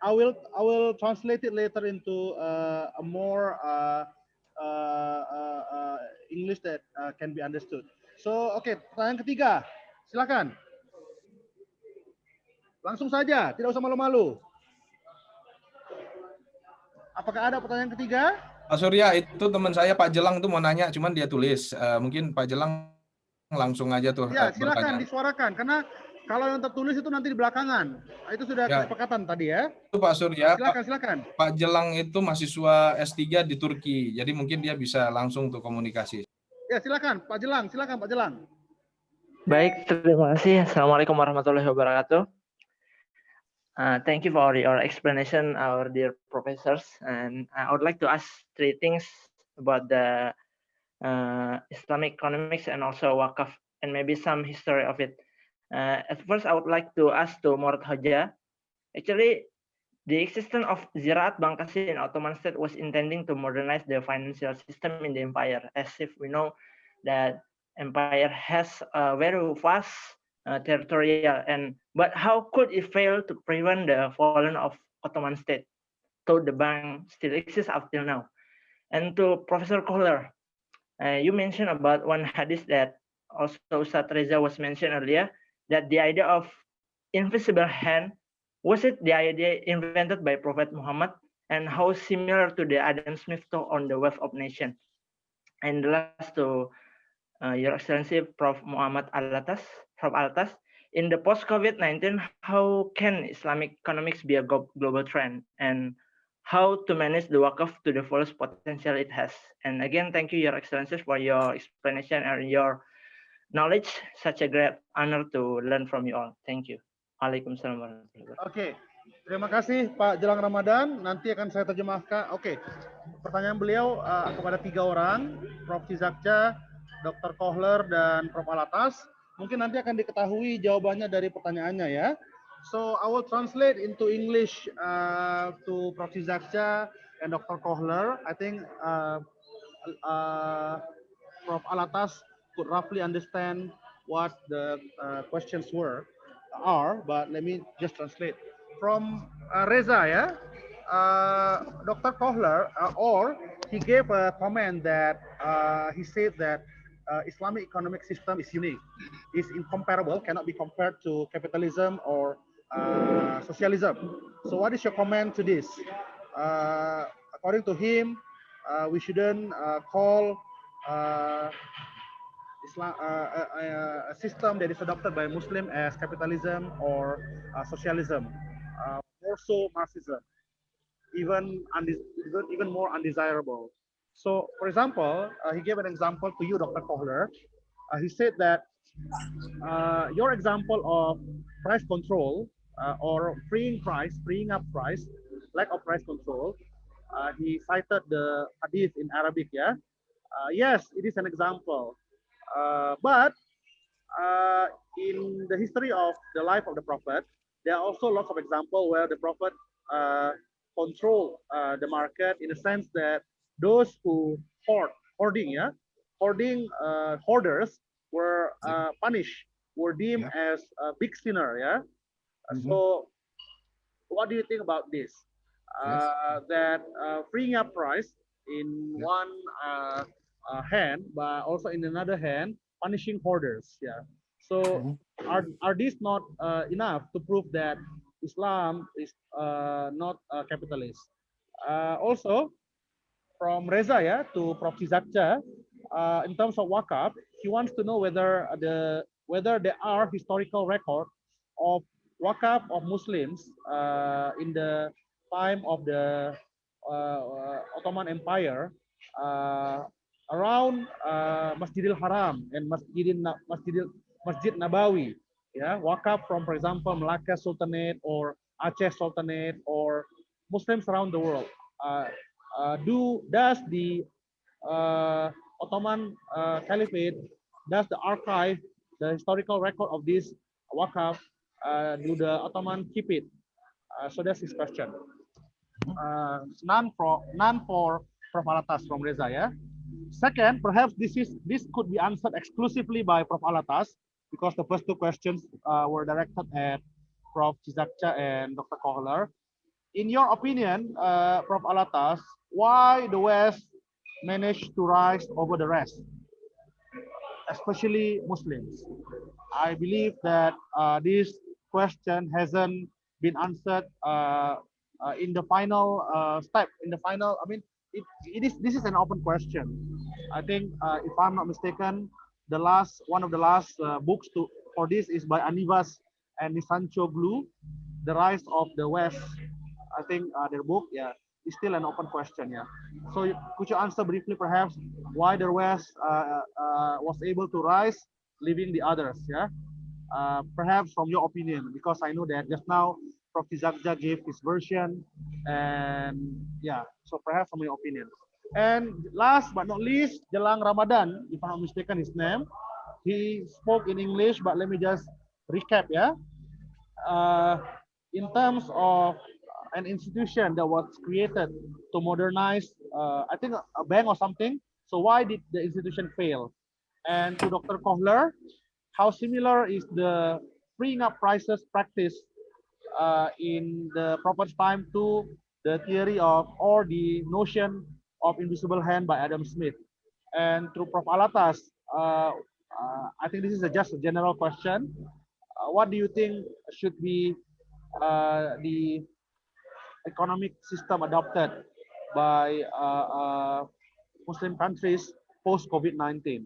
Speaker 1: I will I will translate it later into uh, a more uh, uh, uh, uh, English that uh, can be understood. So, oke, pertanyaan ketiga, silakan. Langsung saja, tidak usah malu-malu. Apakah ada pertanyaan ketiga?
Speaker 8: Pak Surya, itu teman saya Pak Jelang itu mau nanya, cuman dia tulis. Eh, mungkin Pak Jelang langsung aja tuh
Speaker 1: Ya,
Speaker 8: eh,
Speaker 1: silakan
Speaker 8: bertanya.
Speaker 1: disuarakan karena kalau yang tertulis itu nanti di belakangan. Nah, Itu sudah
Speaker 8: Ya.
Speaker 1: kesepakatan tadi ya.
Speaker 8: Itu Pak Surya,
Speaker 1: Silakan, silakan.
Speaker 8: Pak Jelang itu mahasiswa S3 di Turki, jadi mungkin dia bisa langsung tuh komunikasi.
Speaker 1: Ya, silakan Pak Jelang, silakan Pak Jelang.
Speaker 10: Baik, terima kasih. Assalamualaikum warahmatullahi wabarakatuh. Uh, thank you for your explanation, our dear professors. And I would like to ask three things about the uh, Islamic economics and also Waqaf, and maybe some history of it. Uh, at first, I would like to ask to Murad Hoja. Actually, the existence of Ziraat Bankasi in Ottoman state was intending to modernize the financial system in the empire, as if we know that empire has a very vast uh, territorial and but how could it fail to prevent the falling of Ottoman state? So the bank still exists up till now. And to Professor Kohler, uh, you mentioned about one hadith that also Ustaz Reza was mentioned earlier that the idea of invisible hand was it the idea invented by Prophet Muhammad and how similar to the Adam Smith talk on the wealth of nation. And last to uh, Your Excellency Prof. Muhammad Alatas, Prof. Alatas, in the post-COVID-19, how can Islamic economics be a glo- global trend and how to manage the Waqf to the fullest potential it has? And again, thank you, Your Excellencies, for your explanation and your knowledge. Such a great honor to learn from you all. Thank you. Waalaikumsalam warahmatullahi wabarakatuh.
Speaker 1: Oke. Terima kasih Pak Jelang Ramadan. Nanti akan saya terjemahkan. Oke. Pertanyaan beliau uh, kepada tiga orang, Prof. Cizakca, Dr. Kohler, dan Prof. Alatas. Mungkin nanti akan diketahui jawabannya dari pertanyaannya ya. So I will translate into English uh, to Prof. Cizakca and Dr. Kohler. I think uh, uh, Prof. Alatas could roughly understand what the uh, questions were are, but let me just translate. From uh, Reza, yeah, uh, Dr. Kohler, uh, or he gave a comment that uh, he said that uh, Islamic economic system is unique, is incomparable, cannot be compared to capitalism or uh, socialism. So, what is your comment to this? Uh, according to him, uh, we shouldn't uh, call uh, Islam, a, system that is adopted by Muslim as capitalism or socialism, more so Marxism, even, even even more undesirable. So, for example, uh, he gave an example to you, Dr. Kohler. Uh, he said that uh, your example of price control uh, or freeing price, freeing up price, lack of price control. Uh, he cited the hadith in Arabic. Yeah, uh, yes, it is an example. But in the history of the life of the prophet, there are also lots of examples where the prophet control uh, the market in the sense that those who hoard, hoarding, yeah, hoarding uh, hoarders were uh, punished, were deemed as a big sinner, yeah. Uh,
Speaker 7: Mhm.
Speaker 1: So, what do you think about this? uh, that uh, freeing up price in
Speaker 7: Yeah.
Speaker 1: one uh, uh, hand, but also in another hand, punishing hoarders. Yeah. So
Speaker 7: Mhm.
Speaker 1: are are these not uh, enough to prove that Islam is uh, not a capitalist? Uh, also, from Reza yeah, to Prof. Zakcha, uh, in terms of wakaf, he wants to know whether the whether there are historical record of wakaf of Muslims uh, in the time of the uh, Ottoman Empire uh, around uh, Masjidil Haram and Masjidil Masjidil Masjid Nabawi. Yeah, wakaf from, for example, Malacca Sultanate or Aceh Sultanate or Muslims around the world. Uh, uh, do does the uh, Ottoman uh, Caliphate does the archive the historical record of this wakaf? Uh, do the Ottoman keep it? Uh, so that's his question. Uh, none for none for Prof. Alatas from Reza. Yeah. Second, perhaps this is this could be answered exclusively by Prof. Alatas because the first two questions were directed at Prof. Chizakcha and Dr. Kohler. In your opinion, uh, Prof. Alatas, why the West managed to rise over the rest, especially Muslims? I believe that uh, this question hasn't been answered uh, uh, in the final uh, step. In the final, I mean, it, it is this is an open question. I think, uh, if I'm not mistaken, the last one of the last books to for this is by Anivas and Nisancho Glue, The Rise of the West. I think uh, their book, yeah, is still an open question. Yeah. So could you answer briefly, perhaps, why the West uh, uh, was able to rise, leaving the others? Yeah. Uh, perhaps from your opinion, because I know that just now Prof. Zakja gave his version, and yeah, so perhaps from your opinion. And last but not least, Jelang Ramadan, if I'm not mistaken his name, he spoke in English, but let me just recap, yeah. Uh, in terms of an institution that was created to modernize, uh, I think a bank or something. So why did the institution fail? And to Dr. Kohler, how similar is the freeing up prices practice uh, in the proper time to the theory of or the notion of invisible hand by Adam Smith. And to Prof. Alatas, uh, uh, I think this is a, just a general question. Uh, what do you think should be uh, the economic system adopted by uh, uh, Muslim countries post COVID-19?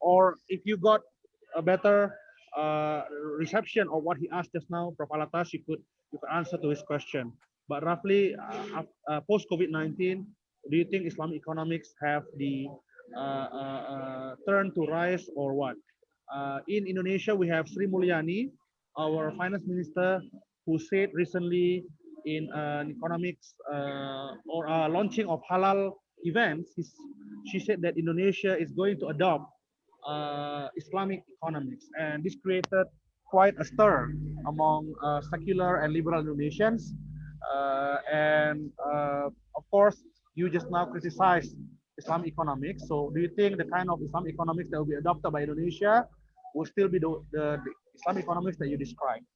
Speaker 1: Or if you got a better uh, reception of what he asked just now, Prof. Alatas, you could you could answer to his question. But roughly, uh, uh, post COVID-19, do you think Islamic economics have the uh, turn to rise or what? In Indonesia, we have Sri Mulyani, our finance minister, who said recently in an economics uh, or uh, launching of halal events, she said that Indonesia is going to adopt uh, Islamic economics, and this created quite a stir among uh, secular and liberal Indonesians. Uh, and uh, of course, you just now criticized Islamic economics. So, do you think the kind of Islamic economics that will be adopted by Indonesia will still be the, the, the Islamic economics that you described?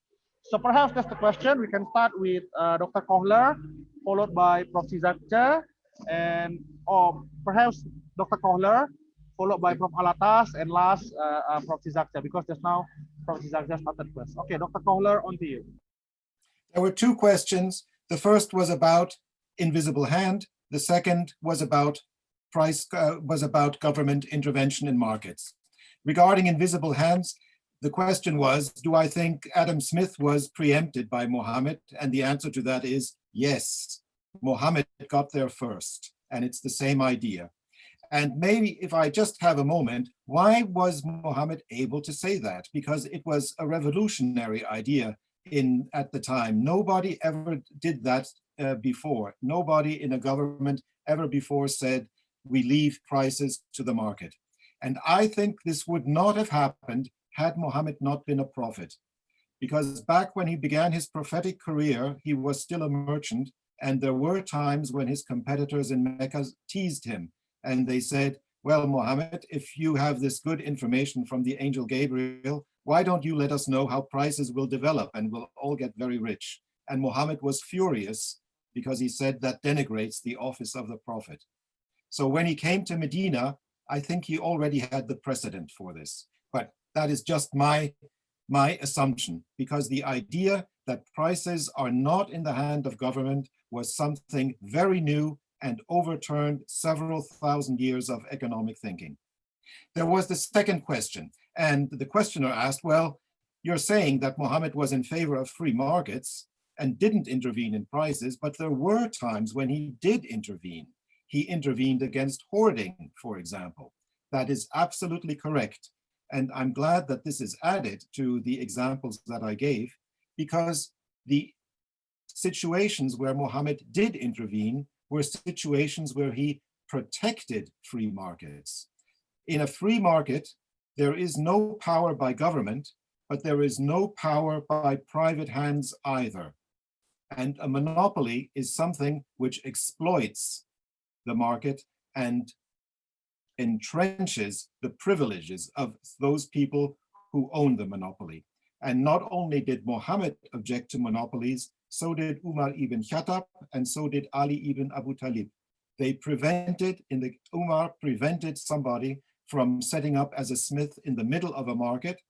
Speaker 1: So, perhaps that's the question. We can start with uh, Dr. Kohler, followed by Prof. Sizakcha, and or perhaps Dr. Kohler, followed by Prof. Alatas, and last uh, uh, Prof. Sizakcha, because just now Prof. Sizakcha started first. Okay, Dr. Kohler, on to you.
Speaker 3: There were two questions. The first was about invisible hand. The second was about price, uh, was about government intervention in markets. Regarding invisible hands, the question was, do I think Adam Smith was preempted by Mohammed? And the answer to that is yes. Mohammed got there first, and it's the same idea. And maybe if I just have a moment, why was Mohammed able to say that? Because it was a revolutionary idea in at the time. Nobody ever did that uh, before. Nobody in a government ever before said, we leave prices to the market. And I think this would not have happened had Muhammad not been a prophet. Because back when he began his prophetic career, he was still a merchant. And there were times when his competitors in Mecca teased him. And they said, well, Muhammad, if you have this good information from the angel Gabriel, why don't you let us know how prices will develop and we'll all get very rich? And Muhammad was furious because he said that denigrates the office of the prophet. So when he came to Medina, I think he already had the precedent for this, but that is just my, my assumption because the idea that prices are not in the hand of government was something very new and overturned several thousand years of economic thinking. There was the second question, and the questioner asked, well, you're saying that Mohammed was in favor of free markets and didn't intervene in prices, but there were times when he did intervene. He intervened against hoarding, for example. That is absolutely correct. And I'm glad that this is added to the examples that I gave, because the situations where Mohammed did intervene were situations where he protected free markets. In a free market, there is no power by government, but there is no power by private hands either. And a monopoly is something which exploits the market and entrenches the privileges of those people who own the monopoly. And not only did Muhammad object to monopolies, so did Umar ibn Khattab, and so did Ali ibn Abu Talib. They prevented, in the Umar prevented somebody from setting up as a smith in the middle of a market.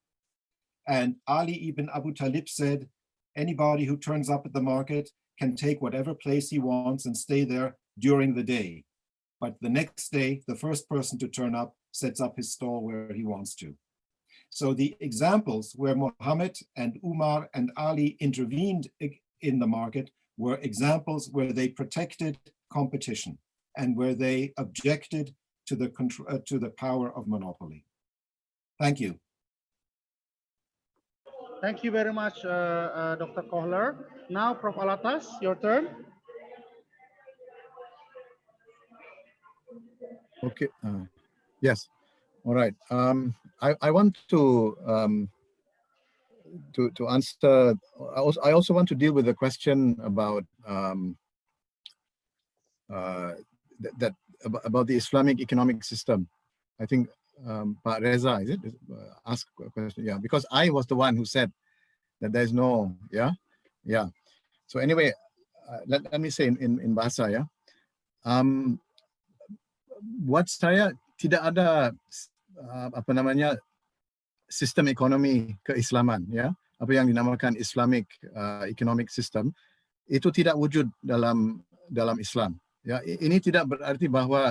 Speaker 3: And Ali ibn Abu Talib said, anybody who turns up at the market can take whatever place he wants and stay there during the day. But the next day, the first person to turn up sets up his stall where he wants to. So the examples where Muhammad and Umar and Ali intervened in the market were examples where they protected competition and where they objected to the uh, to the power of monopoly. Thank you.
Speaker 1: Thank you very much, uh, uh, Dr. Kohler. Now, Prof. Alatas, your turn.
Speaker 7: Okay. Uh, yes. All right. Um, I, I want to um, to to answer. I also, I also want to deal with the question about um, uh, that, that about the Islamic economic system. I think um, Pak Reza, is it? Uh, ask a question. Yeah, because I was the one who said that there's no. Yeah, yeah. So anyway, uh, let, let me say in in, in bahasa ya. Um, buat saya tidak ada uh, apa namanya sistem ekonomi keislaman ya. Apa yang dinamakan Islamic uh, economic system itu tidak wujud dalam dalam Islam ya. Ini tidak berarti bahwa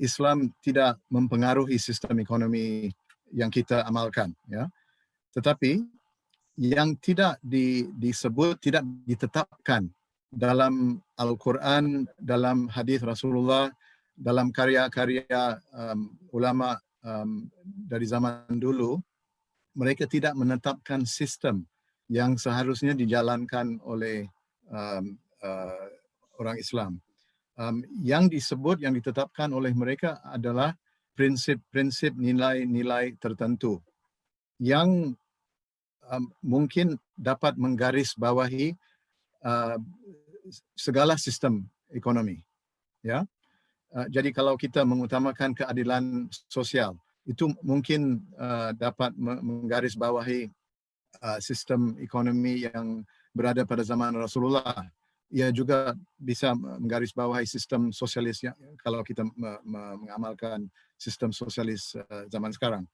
Speaker 7: Islam tidak mempengaruhi sistem ekonomi yang kita amalkan ya. Tetapi yang tidak di, disebut tidak ditetapkan dalam Al-Quran dalam hadis Rasulullah dalam karya-karya um, ulama um, dari zaman dulu, mereka tidak menetapkan sistem yang seharusnya dijalankan oleh um, uh, orang Islam. Um, yang disebut, yang ditetapkan oleh mereka adalah prinsip-prinsip nilai-nilai tertentu yang um, mungkin dapat menggarisbawahi uh, segala sistem ekonomi. Ya, Uh, jadi kalau kita mengutamakan keadilan sosial, itu mungkin uh, dapat menggarisbawahi uh, sistem ekonomi yang berada pada zaman Rasulullah. Ia juga bisa menggarisbawahi sistem sosialis yang, kalau kita mengamalkan sistem sosialis zaman sekarang.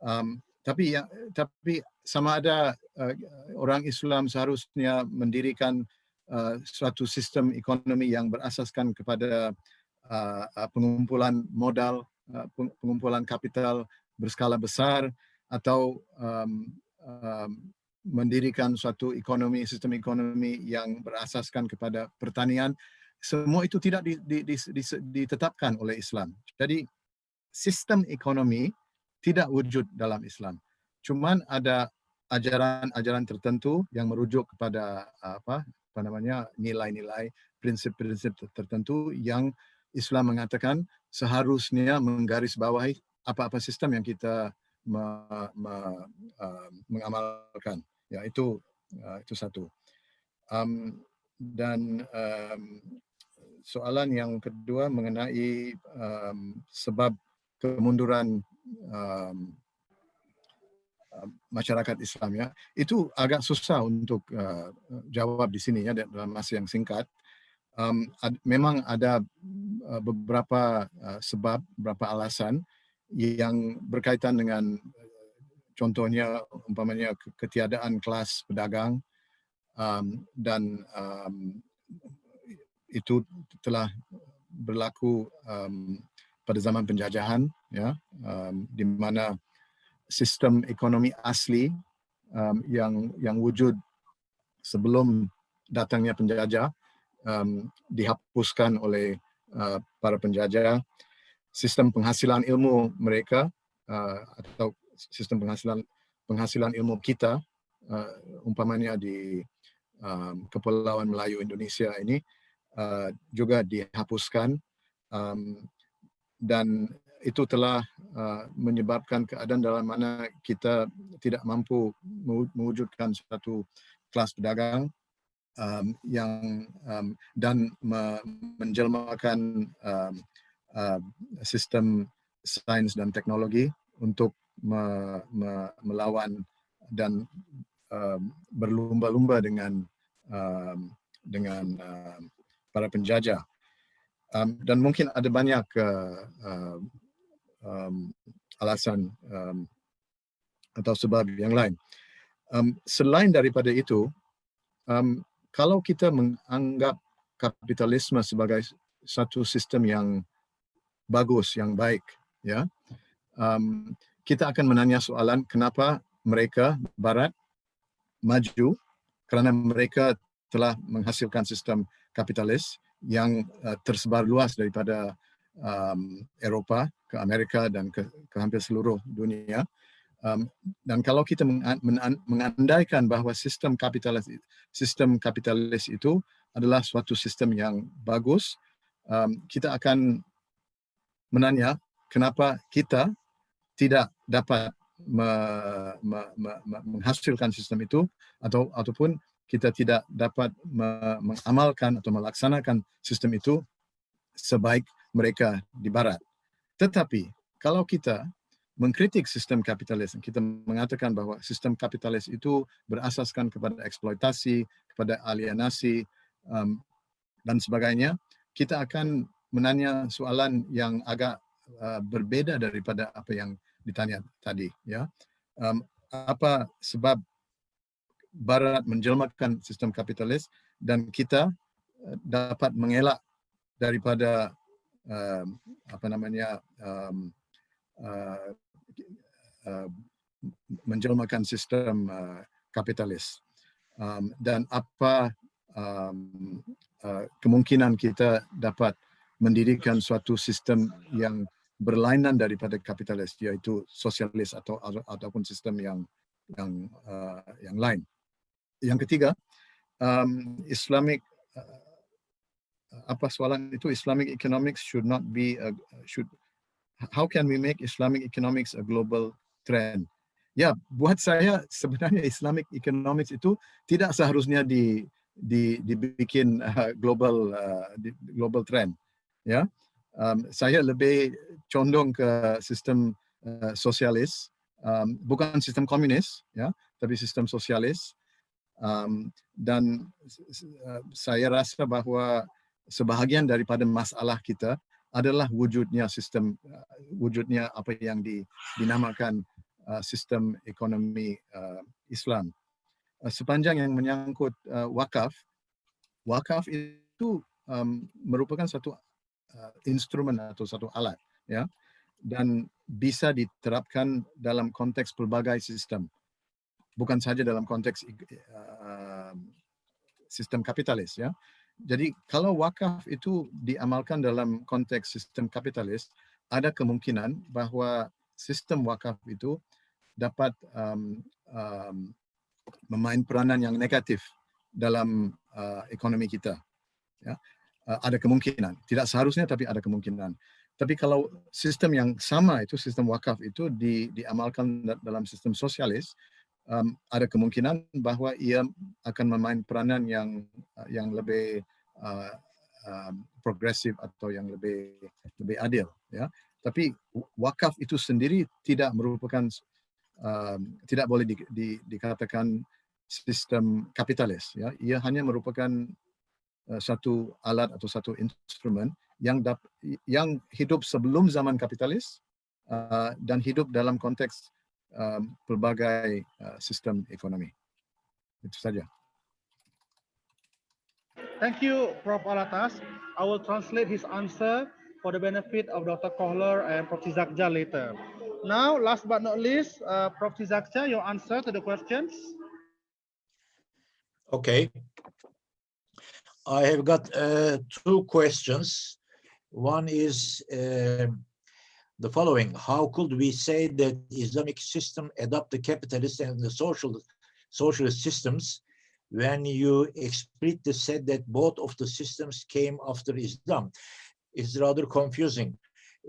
Speaker 7: Um, tapi ya, tapi sama ada uh, orang Islam seharusnya mendirikan uh, suatu sistem ekonomi yang berasaskan kepada pengumpulan modal, uh, pengumpulan kapital berskala besar, atau um, um, mendirikan suatu ekonomi, sistem ekonomi yang berasaskan kepada pertanian, semua itu tidak di, di, di, di, ditetapkan oleh Islam. Jadi sistem ekonomi tidak wujud dalam Islam. Cuman ada ajaran-ajaran tertentu yang merujuk kepada apa, apa namanya nilai-nilai, prinsip-prinsip tertentu yang Islam mengatakan seharusnya menggarisbawahi apa-apa sistem yang kita me, me, uh, mengamalkan. Ya itu uh, itu satu. Um, dan um, soalan yang kedua mengenai um, sebab kemunduran um, masyarakat Islam ya itu agak susah untuk uh, jawab di sini ya dalam masa yang singkat um, ad, memang ada uh, beberapa uh, sebab, beberapa alasan yang berkaitan dengan contohnya umpamanya ketiadaan kelas pedagang um, dan um, itu telah berlaku um, pada zaman penjajahan ya um, di mana sistem ekonomi asli um, yang yang wujud sebelum datangnya penjajah um, dihapuskan oleh uh, para penjajah. Sistem penghasilan ilmu mereka uh, atau sistem penghasilan penghasilan ilmu kita uh, umpamanya di um, Kepulauan Melayu Indonesia ini uh, juga dihapuskan um, dan itu telah uh, menyebabkan keadaan dalam mana kita tidak mampu mewujudkan satu kelas pedagang um, yang um, dan me menjelmakan um, uh, sistem sains dan teknologi untuk me, me, melawan dan uh, berlumba-lumba dengan uh, dengan uh, para penjajah. Um, dan mungkin ada banyak uh, uh, um, alasan um, atau sebab yang lain. Um, selain daripada itu, um, kalau kita menganggap kapitalisme sebagai satu sistem yang bagus, yang baik, ya, um, kita akan menanya soalan kenapa mereka Barat maju kerana mereka telah menghasilkan sistem kapitalis yang uh, tersebar luas daripada um, Eropah ke Amerika dan ke, ke hampir seluruh dunia. Um, dan kalau kita mengandaikan bahawa sistem kapitalis sistem kapitalis itu adalah suatu sistem yang bagus, um, kita akan menanya kenapa kita tidak dapat me, me, me, menghasilkan sistem itu atau ataupun kita tidak dapat me, mengamalkan atau melaksanakan sistem itu sebaik mereka di barat. Tetapi kalau kita mengkritik sistem kapitalis, kita mengatakan bahwa sistem kapitalis itu berasaskan kepada eksploitasi, kepada alienasi um, dan sebagainya, kita akan menanya soalan yang agak uh, berbeda daripada apa yang ditanya tadi ya. Um, apa sebab barat menjelmakan sistem kapitalis dan kita uh, dapat mengelak daripada um, apa namanya um, uh, uh, menjelmakan sistem uh, kapitalis um, dan apa um, uh, kemungkinan kita dapat mendirikan suatu sistem yang berlainan daripada kapitalis yaitu sosialis atau ataupun sistem yang yang uh, yang lain. Yang ketiga, um, Islamic uh, apa soalan itu Islamic economics should not be a, should how can we make Islamic economics a global trend? Ya, buat saya sebenarnya Islamic economics itu tidak seharusnya di di dibikin uh, global uh, di, global trend. Ya, um, saya lebih condong ke sistem uh, sosialis, um, bukan sistem komunis, ya, tapi sistem sosialis. Um, dan uh, saya rasa bahawa sebahagian daripada masalah kita adalah wujudnya sistem, wujudnya apa yang di, dinamakan uh, sistem ekonomi uh, Islam. Uh, sepanjang yang menyangkut uh, wakaf, wakaf itu um, merupakan satu uh, instrumen atau satu alat ya dan bisa diterapkan dalam konteks pelbagai sistem bukan saja dalam konteks uh, sistem kapitalis ya jadi kalau wakaf itu diamalkan dalam konteks sistem kapitalis ada kemungkinan bahawa sistem wakaf itu dapat um, um, memain peranan yang negatif dalam uh, ekonomi kita ya. Uh, ada kemungkinan. Tidak seharusnya tapi ada kemungkinan. Tapi kalau sistem yang sama itu sistem wakaf itu di, diamalkan dalam sistem sosialis, um, ada kemungkinan bahawa ia akan memain peranan yang yang lebih uh, um, progresif atau yang lebih lebih adil. Ya, tapi wakaf itu sendiri tidak merupakan um, tidak boleh di, di, dikatakan sistem kapitalis. Ya, ia hanya merupakan uh, satu alat atau satu instrumen yang dap, yang hidup sebelum zaman kapitalis uh, dan hidup dalam konteks um, pelbagai uh, sistem ekonomi. Itu saja.
Speaker 1: Thank you, Prof. Alatas. I will translate his answer for the benefit of Dr. Kohler and Prof. Zakja later. Now, last but not least, uh, Prof. Zakja, your answer to the questions.
Speaker 5: Okay. I have got uh, two questions. One is uh, the following. How could we say that Islamic system adopt the capitalist and the social socialist systems when you explicitly said that both of the systems came after Islam? It's rather confusing.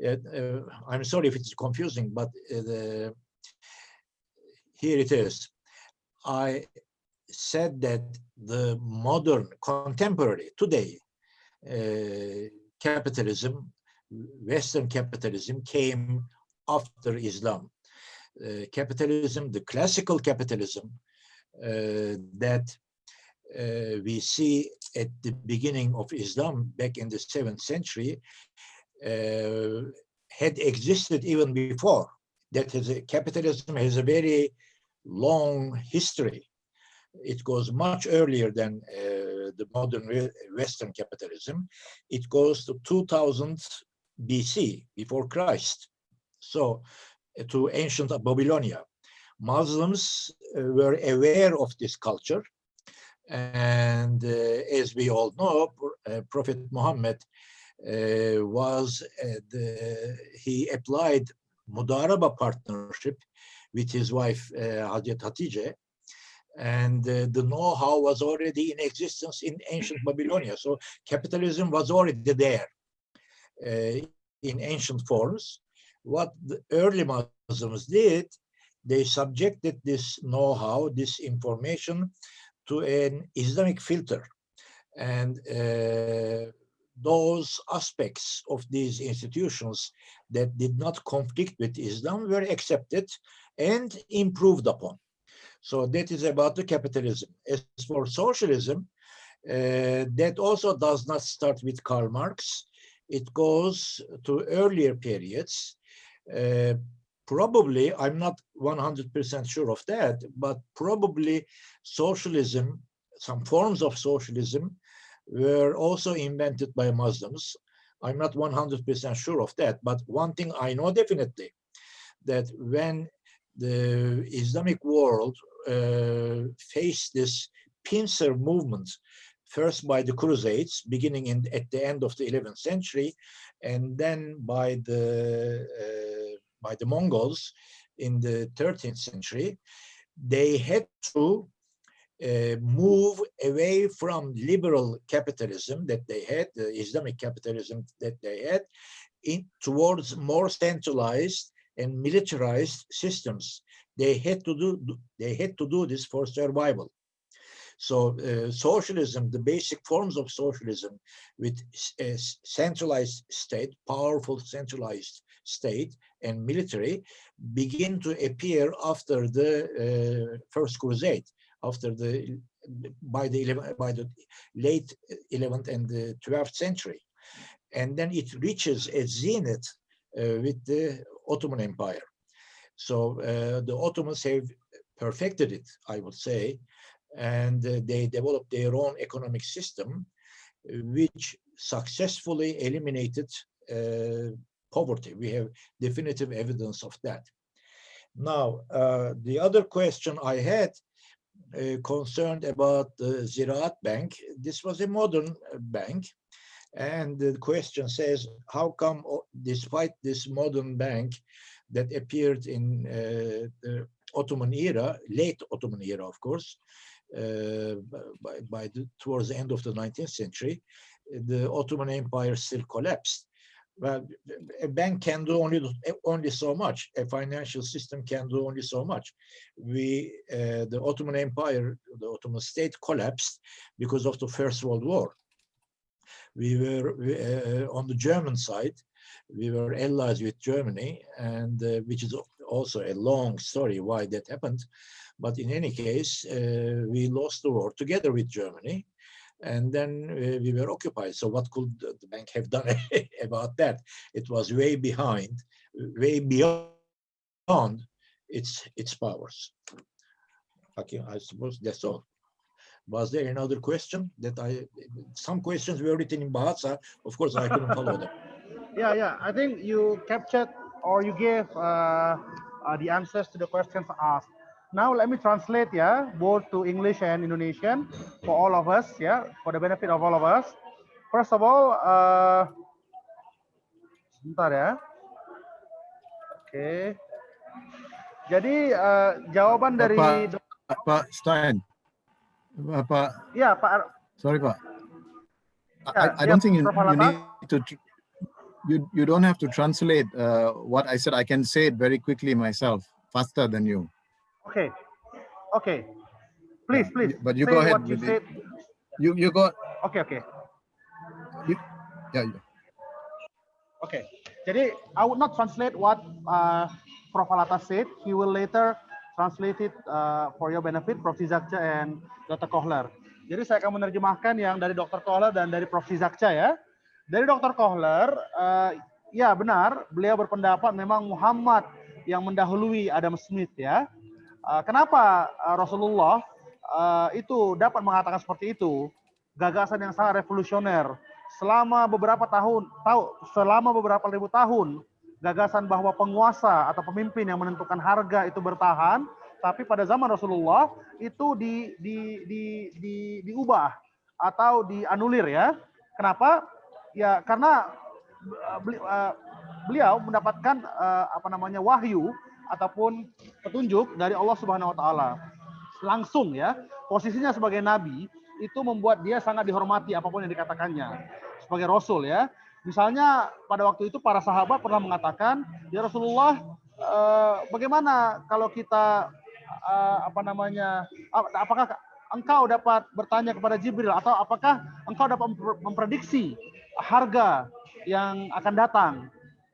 Speaker 5: Uh, I'm sorry if it's confusing, but uh, the, here it is. I said that the modern, contemporary, today, uh, capitalism, Western capitalism came after Islam. Uh, capitalism, the classical capitalism uh, that uh, we see at the beginning of Islam back in the seventh century had existed even before. That is, capitalism has a very long history it goes much earlier than uh, the modern Western capitalism. It goes to 2000 BC, before Christ. So uh, to ancient Babylonia. Muslims uh, were aware of this culture. And uh, as we all know, uh, Prophet Muhammad uh, was, the, he applied Mudaraba partnership with his wife, uh, Hazrat Hatice, and uh, the know-how was already in existence in ancient Babylonia. So capitalism was already there uh, in ancient forms. What the early Muslims did, they subjected this know-how, this information to an Islamic filter. And uh, those aspects of these institutions that did not conflict with Islam were accepted and improved upon. So that is about the capitalism. As for socialism, uh, that also does not start with Karl Marx. It goes to earlier periods. Uh, probably, I'm not 100% sure of that, but probably socialism, some forms of socialism were also invented by Muslims. I'm not 100% sure of that, but one thing I know definitely, that when the Islamic world uh, faced this pincer movement, first by the Crusades, beginning in, at the end of the 11th century, and then by the uh, by the Mongols in the 13th century, they had to uh, move away from liberal capitalism that they had, the Islamic capitalism that they had, in, towards more centralized and militarized systems. They had to do they had to do this for survival. So uh, socialism, the basic forms of socialism with a centralized state, powerful centralized state and military begin to appear after the uh, First Crusade, after the by the 11, by the late 11th and the 12th century. And then it reaches a zenith uh, with the Ottoman Empire. So uh, the Ottomans have perfected it, I would say, and uh, they developed their own economic system, which successfully eliminated uh, poverty. We have definitive evidence of that. Now, uh, the other question I had uh, concerned about the Ziraat Bank. This was a modern bank. And the question says, how come, despite this modern bank, that appeared in uh, the Ottoman era, late Ottoman era, of course, uh, by, by the, towards the end of the 19th century, the Ottoman Empire still collapsed. Well, a bank can do only only so much. A financial system can do only so much. We, uh, the Ottoman Empire, the Ottoman state collapsed because of the First World War. We were uh, on the German side we were allies with Germany, and uh, which is also a long story why that happened. But in any case, uh, we lost the war together with Germany. And then uh, we were occupied. So what could the bank have done about that? It was way behind, way beyond its its powers. Okay, I suppose that's all. Was there another question that I, some questions were written in Bahasa, of course I couldn't follow them.
Speaker 1: Yeah, yeah. I think you captured or you gave uh, uh, the answers to the questions asked. Now let me translate, yeah, both to English and Indonesian for all of us, yeah, for the benefit of all of us. First of all, uh, sebentar ya. Oke. Jadi uh, jawaban dari
Speaker 7: Pak, Pak Stein. Pak,
Speaker 1: ya Pak
Speaker 7: sorry Pak. I, I don't think you, you need to, you, you don't have to translate uh, what I said. I can say it very quickly myself, faster than you.
Speaker 1: Oke. Oke. Please, please.
Speaker 7: But you go ahead
Speaker 1: you said.
Speaker 7: You, you go,
Speaker 1: Oke, oke.
Speaker 7: yeah, yeah.
Speaker 1: Okay, jadi I would not translate what uh, Prof. Alata said. He will later translate it uh, for your benefit, Prof. Zizakca and Dr. Kohler. Jadi saya akan menerjemahkan yang dari Dr. Kohler dan dari Prof. Zizakca ya. Dari Dr. Kohler, uh, ya benar, beliau berpendapat memang Muhammad yang mendahului Adam Smith ya. Uh, kenapa uh, Rasulullah uh, itu dapat mengatakan seperti itu? Gagasan yang sangat revolusioner. Selama beberapa tahun tahu selama beberapa ribu tahun gagasan bahwa penguasa atau pemimpin yang menentukan harga itu bertahan tapi pada zaman Rasulullah itu di, di, di, di, diubah atau dianulir ya. Kenapa? Ya karena beli- beliau mendapatkan apa namanya wahyu ataupun petunjuk dari Allah Subhanahu wa taala langsung ya posisinya sebagai nabi itu membuat dia sangat dihormati apa pun yang dikatakannya sebagai rasul ya. Misalnya pada waktu itu para sahabat pernah mengatakan, "Ya Rasulullah, eh, bagaimana kalau kita eh, apa namanya? ap- Apakah engkau dapat bertanya kepada Jibril atau apakah engkau dapat memprediksi harga yang akan datang?"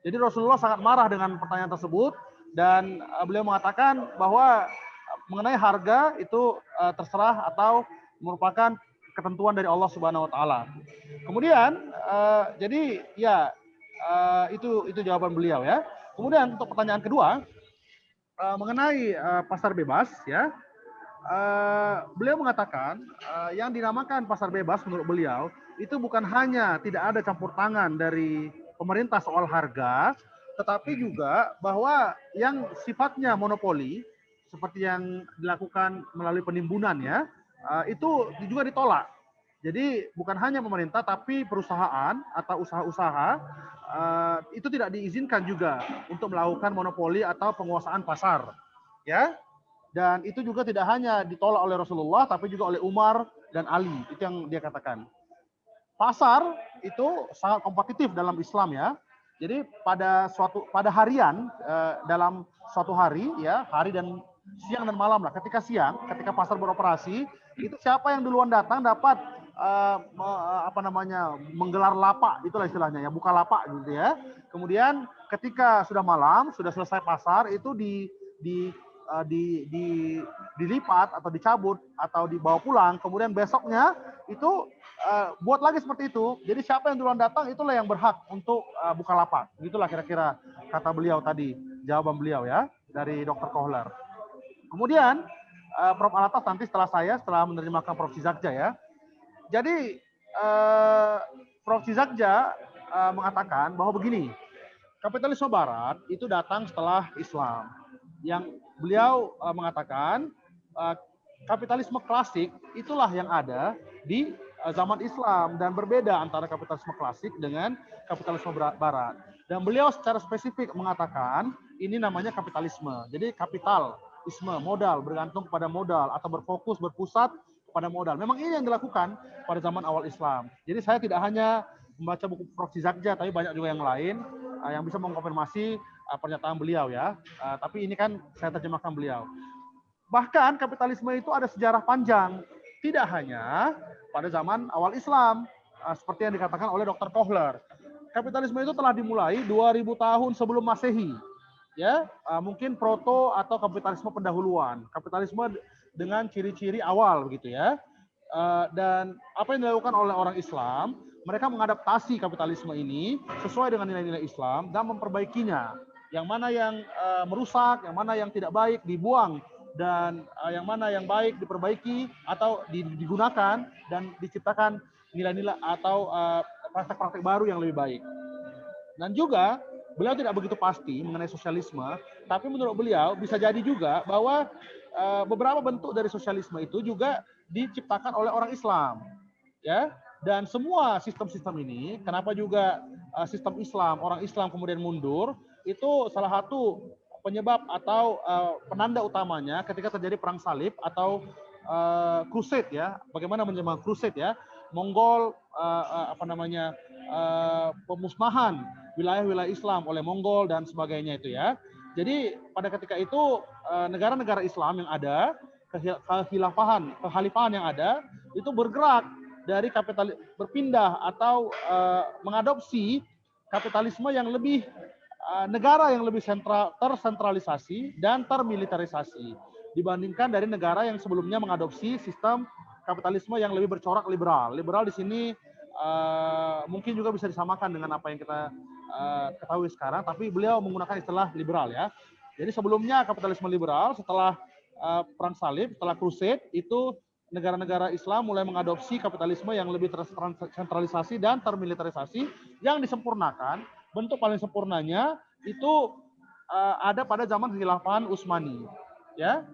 Speaker 1: Jadi Rasulullah sangat marah dengan pertanyaan tersebut dan eh, beliau mengatakan bahwa eh, mengenai harga itu eh, terserah atau merupakan ketentuan dari Allah Subhanahu wa taala. Kemudian eh, jadi ya eh, itu itu jawaban beliau ya. Kemudian untuk pertanyaan kedua eh, mengenai eh, pasar bebas ya. eh, beliau mengatakan eh, yang dinamakan pasar bebas menurut beliau itu bukan hanya tidak ada campur tangan dari pemerintah soal harga, tetapi juga bahwa yang sifatnya monopoli seperti yang dilakukan melalui penimbunan ya, eh, itu juga ditolak. Jadi bukan hanya pemerintah tapi perusahaan atau usaha-usaha eh, itu tidak diizinkan juga untuk melakukan monopoli atau penguasaan pasar. Ya. Dan itu juga tidak hanya ditolak oleh Rasulullah tapi juga oleh Umar dan Ali. Itu yang dia katakan. Pasar itu sangat kompetitif dalam Islam ya. Jadi pada suatu pada harian eh, dalam suatu hari ya, hari dan siang dan malam lah. Ketika siang, ketika pasar beroperasi, itu siapa yang duluan datang dapat eh, me- apa namanya menggelar lapak itulah istilahnya ya buka lapak gitu ya kemudian ketika sudah malam sudah selesai pasar itu di di eh, di, di dilipat atau dicabut atau dibawa pulang kemudian besoknya itu eh, buat lagi seperti itu. Jadi siapa yang duluan datang itulah yang berhak untuk eh, buka lapak. Gitulah kira-kira kata beliau tadi jawaban beliau ya dari dokter Kohler. Kemudian eh, Prof. Alatas nanti setelah saya setelah menerjemahkan Prof. Zizakja ya. Jadi eh, Prof. Zizakja eh, mengatakan bahwa begini, kapitalisme Barat itu datang setelah Islam. Yang beliau eh, mengatakan eh, kapitalisme klasik itulah yang ada di eh, zaman Islam dan berbeda antara kapitalisme klasik dengan kapitalisme Bar- Barat. Dan beliau secara spesifik mengatakan ini namanya kapitalisme. Jadi kapitalisme modal bergantung kepada modal atau berfokus berpusat pada modal. Memang ini yang dilakukan pada zaman awal Islam. Jadi saya tidak hanya membaca buku Prof. Zizakja, tapi banyak juga yang lain uh, yang bisa mengkonfirmasi uh, pernyataan beliau ya. Uh, tapi ini kan saya terjemahkan beliau. Bahkan kapitalisme itu ada sejarah panjang, tidak hanya pada zaman awal Islam, uh, seperti yang dikatakan oleh Dr. Kohler. Kapitalisme itu telah dimulai 2000 tahun sebelum Masehi. Ya, uh, mungkin proto atau kapitalisme pendahuluan. Kapitalisme dengan ciri-ciri awal begitu ya. Uh, dan apa yang dilakukan oleh orang Islam, mereka mengadaptasi kapitalisme ini sesuai dengan nilai-nilai Islam dan memperbaikinya. Yang mana yang uh, merusak, yang mana yang tidak baik dibuang dan uh, yang mana yang baik diperbaiki atau digunakan dan diciptakan nilai-nilai atau praktek-praktek uh, baru yang lebih baik. Dan juga beliau tidak begitu pasti mengenai sosialisme, tapi menurut beliau bisa jadi juga bahwa uh, beberapa bentuk dari sosialisme itu juga diciptakan oleh orang Islam. Ya, dan semua sistem-sistem ini, kenapa juga uh, sistem Islam, orang Islam kemudian mundur, itu salah satu penyebab atau uh, penanda utamanya ketika terjadi perang salib atau uh, crusade ya. Bagaimana menyebut crusade ya? Mongol apa namanya? Pemusnahan wilayah-wilayah Islam oleh Mongol dan sebagainya itu ya. Jadi pada ketika itu negara-negara Islam yang ada, kehilafahan, kekhalifahan yang ada itu bergerak dari kapital berpindah atau uh, mengadopsi kapitalisme yang lebih uh, negara yang lebih sentral tersentralisasi dan termilitarisasi dibandingkan dari negara yang sebelumnya mengadopsi sistem kapitalisme yang lebih bercorak liberal. Liberal di sini uh, mungkin juga bisa disamakan dengan apa yang kita uh, ketahui sekarang, tapi beliau menggunakan istilah liberal ya. Jadi sebelumnya kapitalisme liberal, setelah uh, perang salib, setelah crusade itu negara-negara Islam mulai mengadopsi kapitalisme yang lebih tersentralisasi dan termilitarisasi yang disempurnakan. Bentuk paling sempurnanya itu uh, ada pada zaman kekhilafan Utsmani. Ya.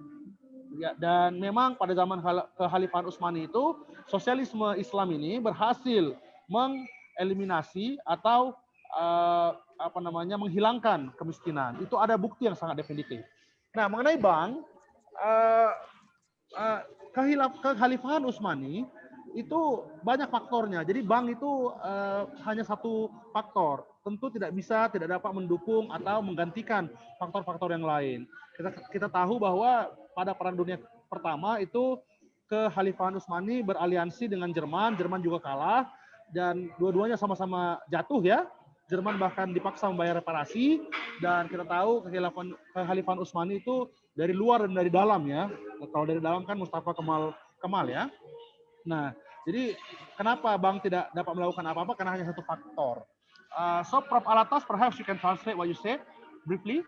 Speaker 1: Ya, dan memang pada zaman kekhalifahan Utsmani itu sosialisme Islam ini berhasil mengeliminasi atau uh, apa namanya menghilangkan kemiskinan. Itu ada bukti yang sangat definitif. Nah, mengenai bank uh, uh, kekhalifahan Utsmani itu banyak faktornya. Jadi bank itu uh, hanya satu faktor. Tentu tidak bisa, tidak dapat mendukung atau menggantikan faktor-faktor yang lain. Kita kita tahu bahwa pada perang dunia pertama itu kekhalifahan Utsmani beraliansi dengan Jerman, Jerman juga kalah dan dua-duanya sama-sama jatuh ya. Jerman bahkan dipaksa membayar reparasi dan kita tahu kekhalifahan kekhalifahan Utsmani itu dari luar dan dari dalam ya. Kalau dari dalam kan Mustafa Kemal Kemal ya. Nah, jadi kenapa Bang tidak dapat melakukan apa-apa karena hanya satu faktor. Uh, so Prof Alatas, perhaps you can translate what you said briefly.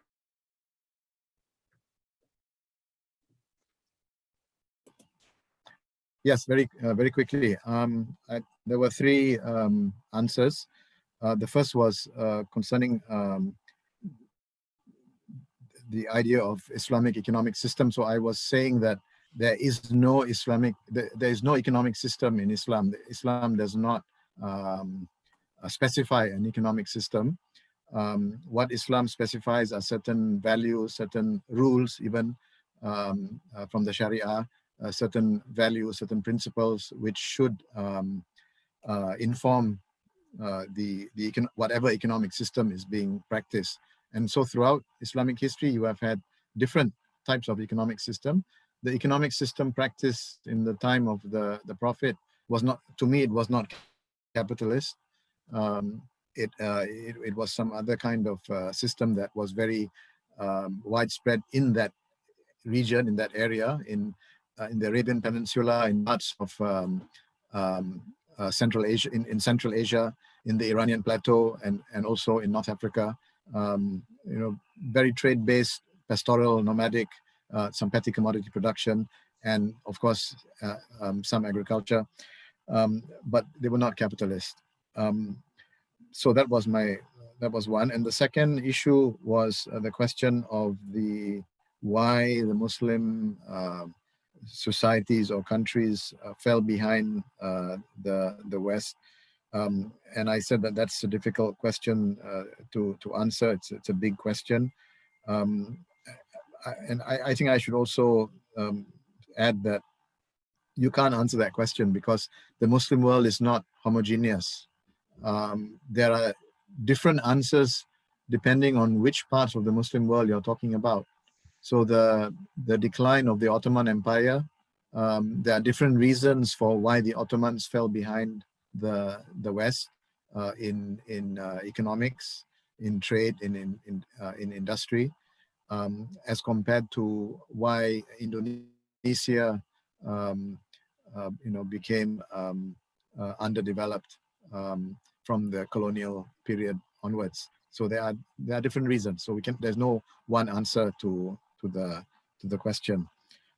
Speaker 7: Yes, very uh, very quickly. Um, I, there were three um, answers. Uh, the first was uh, concerning um, the idea of Islamic economic system. So I was saying that there is no Islamic, there, is no economic system in Islam. Islam does not um, uh, specify an economic system. Um, what Islam specifies are certain values, certain rules, even um, uh, from the Sharia, uh, certain values, certain principles, which should um, uh, inform uh, the the econ whatever economic system is being practiced. And so throughout Islamic history, you have had different types of economic system. The economic system practiced in the time of the, the Prophet was not, to me, it was not capitalist. Um, it, uh, it, it, was some other kind of uh, system that was very um, widespread in that region, in that area, in, uh, in the Arabian Peninsula, in parts of um, um uh, Central Asia, in, in Central Asia, in the Iranian Plateau, and, and also in North Africa um, you know, very trade-based, pastoral, nomadic, uh, some petty commodity production, and of course, uh, um, some agriculture, um, but they were not capitalist. Um, so that was my, that was one. And the second issue was uh, the question of the, why the Muslim uh, societies or countries uh, fell behind uh, the, the West. Um, and I said that that's a difficult question uh, to, to answer. It's, it's a big question. Um, I, and I, I, think I should also um, add that you can't answer that question because the Muslim world is not homogeneous. Um, there are different answers depending on which parts of the Muslim world you're talking about. So the, the decline of the Ottoman Empire, um, there are different reasons for why the Ottomans fell behind the the West uh, in in uh, economics, in trade, in in in, uh, in industry, um, as compared to why Indonesia um, uh, you know, became um, uh, underdeveloped um, from the colonial period onwards. So there are there are different reasons. So we can there's no one answer to to the to the question.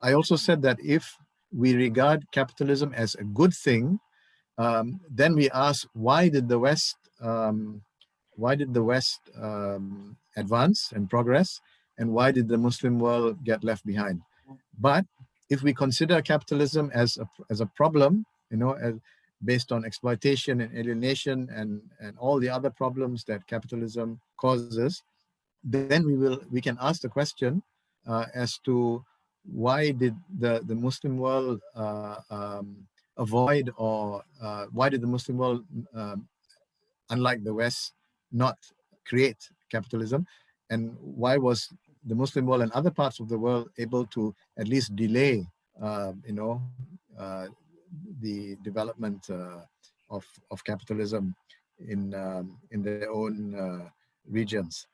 Speaker 7: I also said that if we regard capitalism as a good thing, um, then we ask why did the West um, why did the West um, advance and progress, and why did the Muslim world get left behind? But if we consider capitalism as a as a problem, you know, as, based on exploitation and alienation and and all the other problems that capitalism causes, then we will we can ask the question uh, as to why did the the Muslim world uh, um, avoid or uh, why did the Muslim world, um, unlike the West, not create capitalism, and why was the Muslim world and other parts of the world able to at least delay, uh, you know, uh, the development uh, of of capitalism in um, in their own uh, regions.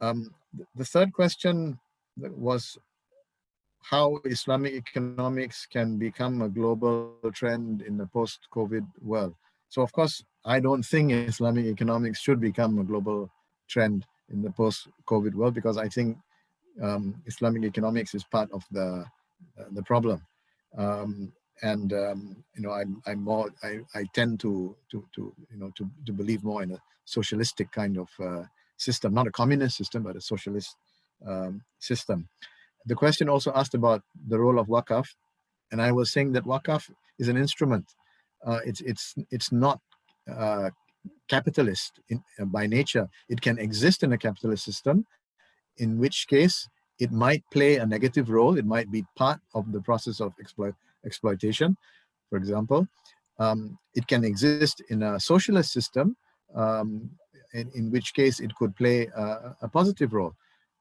Speaker 7: Um, the third question was how Islamic economics can become a global trend in the post-COVID world. So of course, I don't think Islamic economics should become a global trend in the post-COVID world because I think um, Islamic economics is part of the uh, the problem. Um, and um, you know, I'm I'm more I, I tend to to to you know to to believe more in a socialistic kind of uh, system, not a communist system, but a socialist um, system. The question also asked about the role of wakaf, and I was saying that wakaf is an instrument. Uh, it's it's it's not uh, capitalist in, uh, by nature. It can exist in a capitalist system, in which case it might play a negative role. It might be part of the process of exploit, exploitation, for example. Um, it can exist in a socialist system, um, in, in, which case it could play a, a positive role.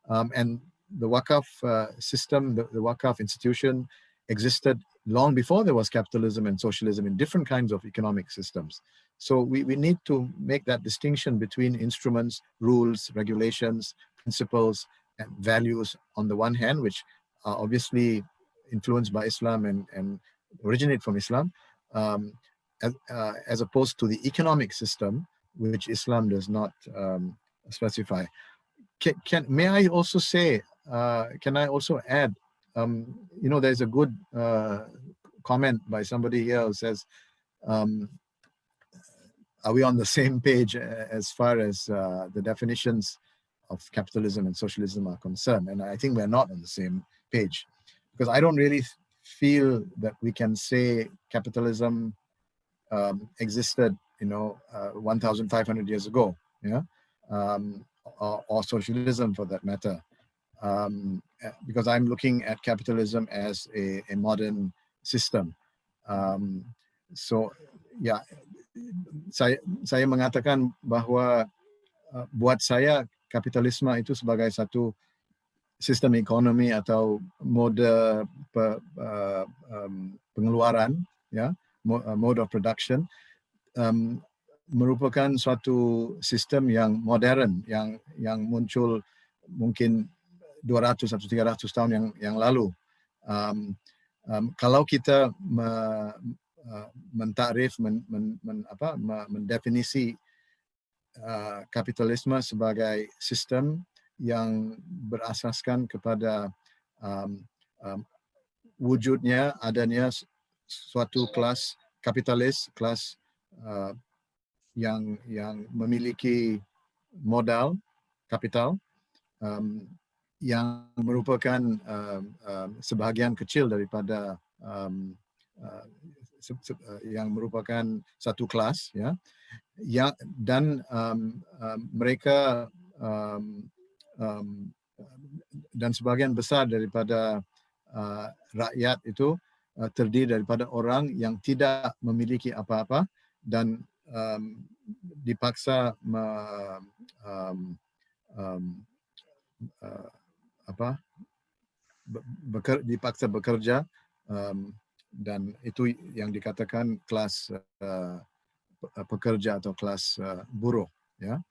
Speaker 7: Um, and the Wakaf uh, system, the, the Wakaf institution existed long before there was capitalism and socialism in different kinds of economic systems. So we, we need to make that distinction between instruments, rules, regulations, principles, and values on the one hand, which are obviously influenced by Islam and, and originate from Islam, um, as, uh, as opposed to the economic system, which Islam does not um, specify. Can, can, may I also say, uh, can I also add, um, you know, there's a good uh, comment by somebody here who says, um, are we on the same page as far as uh, the definitions of capitalism and socialism are concerned? And I think we're not on the same page because I don't really feel that we can say capitalism um, existed, you know, uh, 1,500 years ago, yeah, um, or, or, socialism for that matter, um, because I'm looking at capitalism as a, a modern system. Um, so, yeah, saya saya mengatakan bahwa uh, buat saya kapitalisme itu sebagai satu sistem ekonomi atau mode pe, uh, um, pengeluaran ya uh, mode of production um, merupakan suatu sistem yang modern yang yang muncul mungkin 200 atau 300 tahun yang yang lalu. Um, um, kalau kita me, uh, mentakrif men, men, men, apa, mendefinisi uh, kapitalisme sebagai sistem yang berasaskan kepada um, um, wujudnya adanya suatu kelas kapitalis, kelas uh, yang yang memiliki modal kapital um, yang merupakan um, um, sebahagian kecil daripada um, uh, uh, yang merupakan satu kelas ya. Yang dan um, um, mereka um, um, dan sebagian besar daripada uh, rakyat itu uh, terdiri daripada orang yang tidak memiliki apa-apa dan um, dipaksa me, um, um, uh, apa beker, dipaksa bekerja um, dan itu yang dikatakan kelas uh, pekerja atau kelas uh, buruh ya.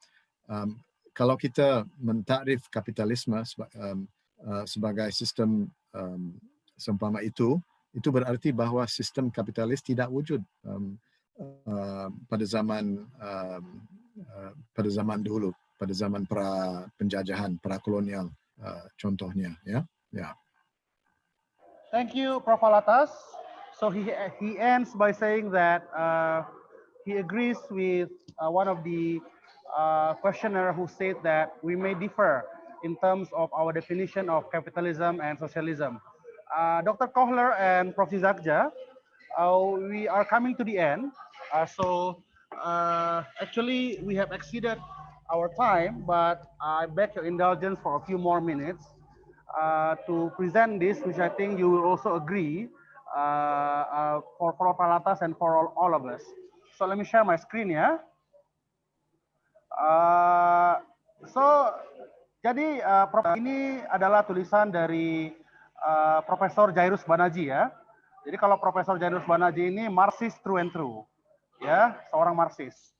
Speaker 7: Um, kalau kita mentakrif kapitalisme um, uh, sebagai sistem um, seumpama itu itu berarti bahwa sistem kapitalis tidak wujud um, uh, pada zaman um, uh, pada zaman dulu, pada zaman pra penjajahan, pra kolonial uh, contohnya, ya, ya.
Speaker 1: Thank you, Prof. Alatas. So he he ends by saying that uh, he agrees with uh, one of the uh, questioner who said that we may differ in terms of our definition of capitalism and socialism. Uh, Dr. Kohler and Prof. Zakja, uh, we are coming to the end. Uh, so uh, actually we have exceeded our time, but I beg your indulgence for a few more minutes uh, to present this, which I think you will also agree uh, uh, for for Palatas and for all, all of us. So let me share my screen ya. So jadi uh, ini adalah tulisan dari uh, Profesor Jairus Banaji ya. Jadi kalau Profesor Jairus Banaji ini Marxist true and true, ya seorang Marxist.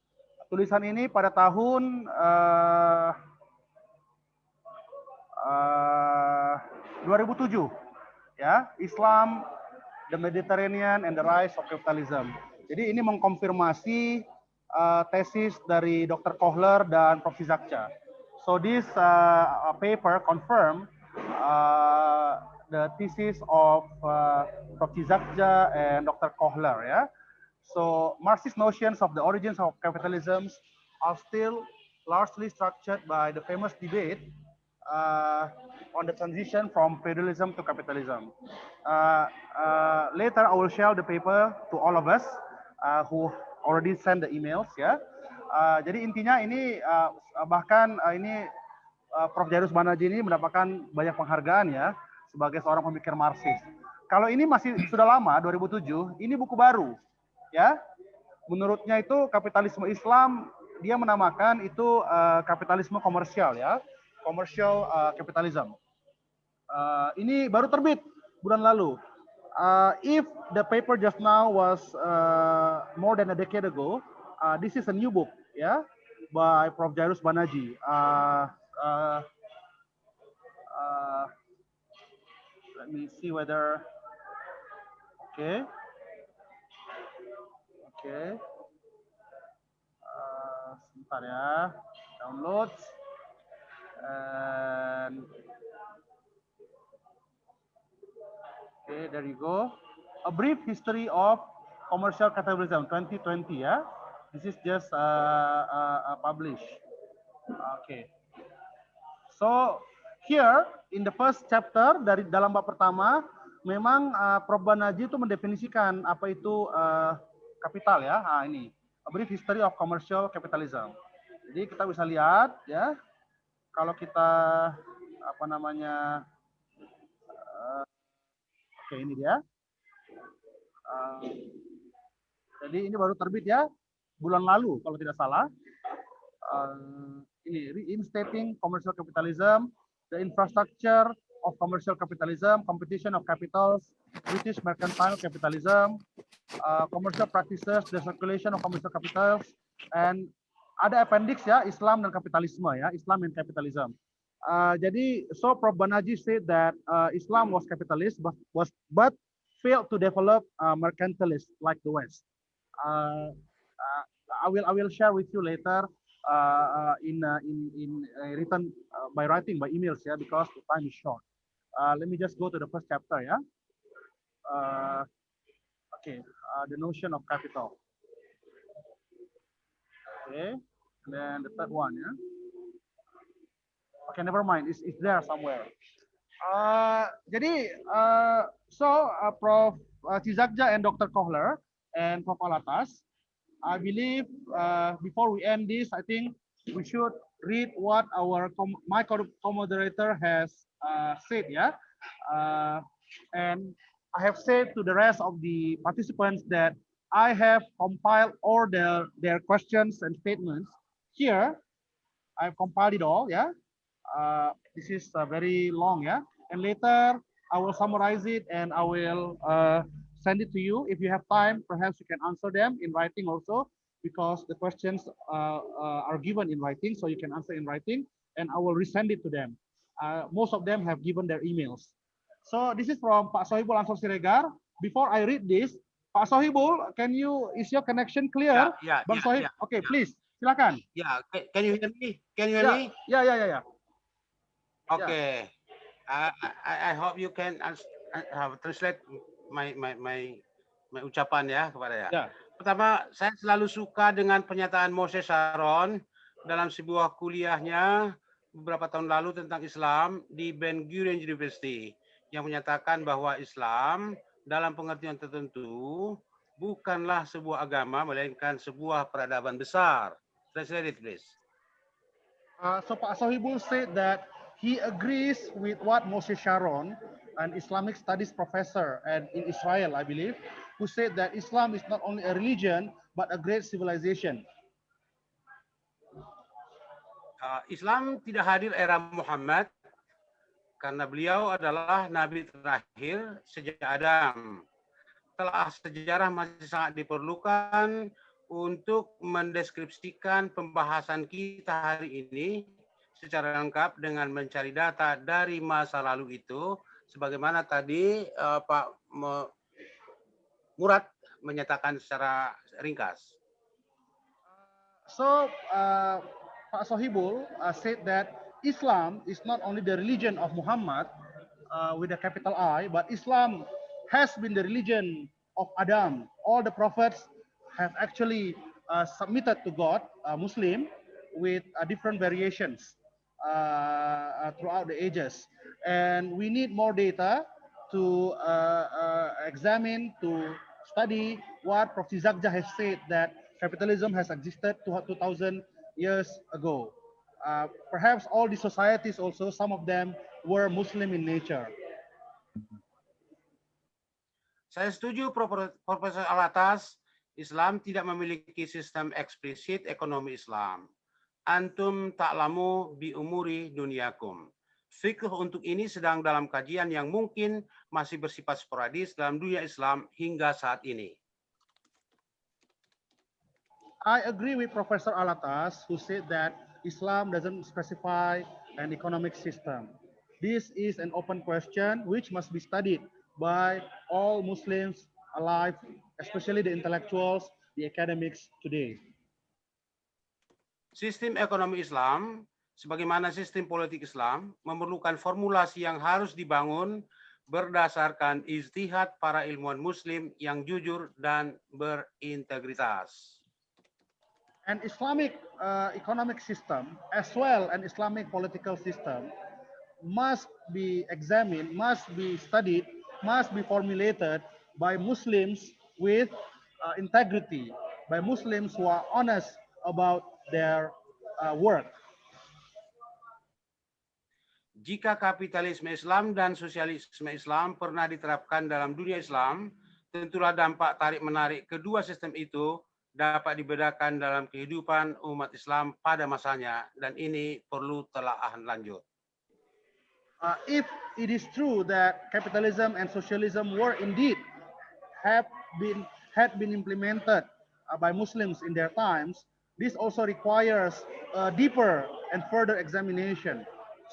Speaker 1: Tulisan ini pada tahun uh, uh, 2007, ya Islam the Mediterranean and the Rise of Capitalism. Jadi ini mengkonfirmasi uh, tesis dari Dr. Kohler dan Prof. Zakcha. So this uh, paper confirm uh, the thesis of uh, Prof. Zakcha and Dr. Kohler. Yeah. So Marxist notions of the origins of capitalism are still largely structured by the famous debate uh, on the transition from feudalism to capitalism. Uh, uh, later, I will share the paper to all of us uh, who already send the emails ya. Uh, jadi intinya ini uh, bahkan uh, ini Prof. Jairus Banaji ini mendapatkan banyak penghargaan ya sebagai seorang pemikir Marxis. Kalau ini masih sudah lama 2007, ini buku baru ya. Menurutnya itu kapitalisme Islam dia menamakan itu uh, kapitalisme komersial ya commercial uh, capitalism. Uh, ini baru terbit bulan lalu. Uh, if the paper just now was uh, more than a decade ago, uh, this is a new book, yeah, by Prof. Jairus Banaji. Uh, uh, uh, let me see whether, okay, okay, uh, sebentar ya, downloads. And okay, there you go. A brief history of commercial capitalism 2020. Yeah, this is just uh, uh, uh, published. Okay. So here in the first chapter dari dalam bab pertama, memang uh, Prof Banaji itu mendefinisikan apa itu uh, kapital ya. Nah, ini a brief history of commercial capitalism. Jadi kita bisa lihat ya kalau kita apa namanya uh, oke okay, ini dia uh, jadi ini baru terbit ya bulan lalu kalau tidak salah uh, ini reinstating commercial capitalism the infrastructure of commercial capitalism competition of capitals British mercantile capitalism uh, commercial practices the circulation of commercial capitals and ada appendix ya Islam dan kapitalisme ya Islam and capitalism. Uh, jadi so Prof Banaji said that uh, Islam was capitalist but was but failed to develop uh, mercantilist like the West. Uh, uh, I will I will share with you later uh, uh, in uh, in in uh, written uh, by writing by emails ya because the time is short. Let me just go to the first chapter. Uh, okay, the notion of capital. Okay, and then the third one, yeah. Okay, never mind. It's, it's there somewhere. Uh, jadi, uh, so uh, Prof. Uh, Cizakja and Dr. Kohler and Prof. Alatas, I believe uh, before we end this, I think we should read what our my co-moderator has uh, said, yeah. Uh, and I have said to the rest of the participants that I have compiled all their, their questions and statements here. I've compiled it all, yeah. Uh, this is uh, very long, yeah. And later I will summarize it and I will uh, send it to you. If you have time, perhaps you can answer them in writing also because the questions uh, uh, are given in writing, so you can answer in writing and I will resend it to them. Uh, most of them have given their emails. So this is from Pak Sohibul Ansor Siregar. before I read this, Pak Sohibul, can you is your connection clear?
Speaker 2: Yeah, ya,
Speaker 1: Bang
Speaker 2: ya,
Speaker 1: Sohib,
Speaker 2: ya,
Speaker 1: okay,
Speaker 2: ya.
Speaker 1: please, silakan.
Speaker 2: Yeah, ca- can you hear me? Can you hear
Speaker 1: Yeah,
Speaker 2: me?
Speaker 1: yeah, yeah, yeah, yeah.
Speaker 2: Okay. I, I, I hope you can uh, uh, translate my, my, my, my ucapan ya kepada ya.
Speaker 1: Ya.
Speaker 2: Pertama, saya selalu suka dengan pernyataan Moses Sharon dalam sebuah kuliahnya beberapa tahun lalu tentang Islam di Ben Gurion University yang menyatakan bahwa Islam dalam pengertian tertentu bukanlah sebuah agama melainkan sebuah peradaban besar. Translate it, please.
Speaker 1: Uh, so Pak Sohibul said that he agrees with what Moshe Sharon, an Islamic studies professor and in Israel, I believe, who said that Islam is not only a religion, but a great civilization.
Speaker 2: Uh, Islam tidak hadir era Muhammad karena beliau adalah nabi terakhir sejak Adam. Telah sejarah masih sangat diperlukan untuk mendeskripsikan pembahasan kita hari ini secara lengkap dengan mencari data dari masa lalu itu sebagaimana tadi uh, Pak Murad menyatakan secara ringkas.
Speaker 1: So uh, Pak Sohibul uh, said that Islam is not only the religion of Muhammad uh, with a capital I, but Islam has been the religion of Adam. All the prophets have actually uh, submitted to God, uh, Muslim, with uh, different variations uh, uh, throughout the ages. And we need more data to uh, uh, examine, to study what Prof. Zakja has said that capitalism has existed 2000 years ago. Uh, perhaps all the societies also, some of them were Muslim in nature.
Speaker 2: Saya setuju Profesor Alatas, Islam tidak memiliki sistem eksplisit ekonomi Islam. Antum ta'lamu bi umuri duniakum. Fikih untuk ini sedang dalam kajian yang mungkin masih bersifat sporadis dalam dunia Islam hingga saat ini.
Speaker 1: I agree with Professor Alatas, who said that Islam doesn't specify an economic system. This is an open question which must be studied by all Muslims alive, especially the intellectuals, the academics today.
Speaker 2: Sistem ekonomi Islam, sebagaimana sistem politik Islam, memerlukan formulasi yang harus dibangun berdasarkan ijtihad para ilmuwan muslim yang jujur dan berintegritas.
Speaker 1: An Islamic uh, economic system, as well an Islamic political system, must be examined, must be studied, must be formulated by Muslims with uh, integrity, by Muslims who are honest about their uh, work.
Speaker 2: Jika kapitalisme Islam dan sosialisme Islam pernah diterapkan dalam dunia Islam, tentulah dampak tarik-menarik kedua sistem itu dapat dibedakan dalam kehidupan umat Islam pada masanya dan ini perlu telaahan lanjut.
Speaker 1: Uh, if it is true that capitalism and socialism were indeed have been had been implemented uh, by Muslims in their times, this also requires a deeper and further examination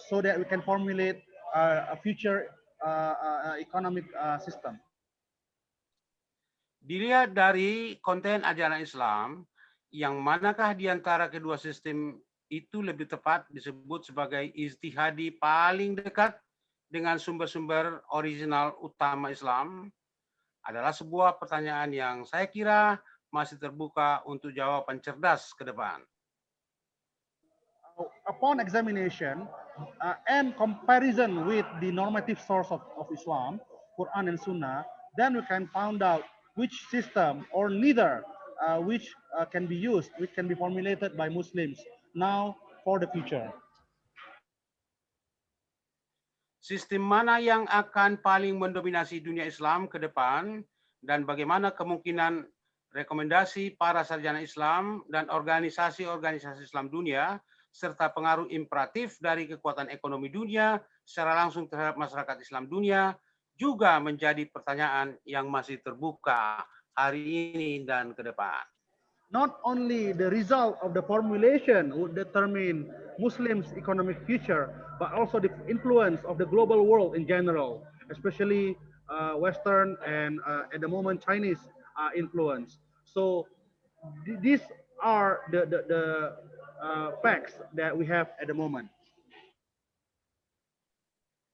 Speaker 1: so that we can formulate uh, a future uh, uh, economic uh, system.
Speaker 2: Dilihat dari konten ajaran Islam, yang manakah di antara kedua sistem itu lebih tepat disebut sebagai ijtihadi paling dekat dengan sumber-sumber original utama Islam adalah sebuah pertanyaan yang saya kira masih terbuka untuk jawaban cerdas ke depan.
Speaker 1: Upon examination uh, and comparison with the normative source of, of Islam, Quran and Sunnah, then we can find out which system or neither uh, which uh, can be used, which can be formulated by Muslims now for the future.
Speaker 2: Sistem mana yang akan paling mendominasi dunia Islam ke depan dan bagaimana kemungkinan rekomendasi para sarjana Islam dan organisasi-organisasi Islam dunia serta pengaruh imperatif dari kekuatan ekonomi dunia secara langsung terhadap masyarakat Islam dunia juga menjadi pertanyaan yang masih terbuka hari ini dan ke depan.
Speaker 1: Not only the result of the formulation would determine Muslims' economic future, but also the influence of the global world in general, especially uh, Western and uh, at the moment Chinese uh, influence. So th these are the the, the facts that we have at the moment.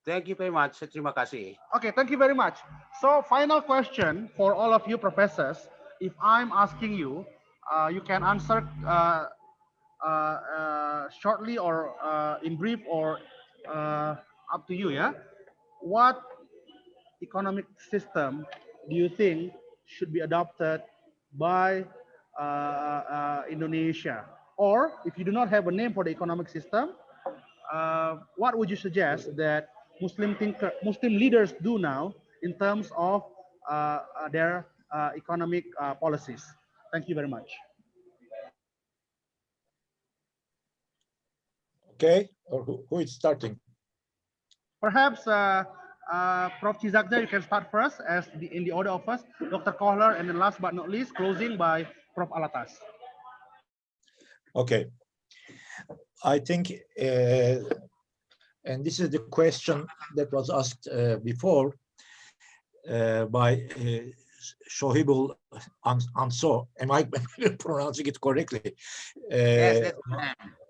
Speaker 2: Thank you very much. Terima kasih.
Speaker 1: Okay, thank you very much. So final question for all of you professors. If I'm asking you, uh, you can answer uh, uh, uh, shortly or uh, in brief or uh, up to you, yeah? What economic system do you think should be adopted by uh, uh, Indonesia? Or if you do not have a name for the economic system, uh, what would you suggest that Muslim thinker, Muslim leaders do now in terms of uh, uh, their uh, economic uh, policies? Thank you very much.
Speaker 5: Okay, or who, who is starting?
Speaker 1: Perhaps uh, uh, Prof. Chizakza, you can start first as the, in the order of first, Dr. Kohler, and then last but not least, closing by Prof. Alatas.
Speaker 5: Okay. I think, uh, and this is the question that was asked uh, before uh, by uh, Shohibul Ans- Ansor. Am I pronouncing it correctly?
Speaker 6: Yes,
Speaker 5: Uh.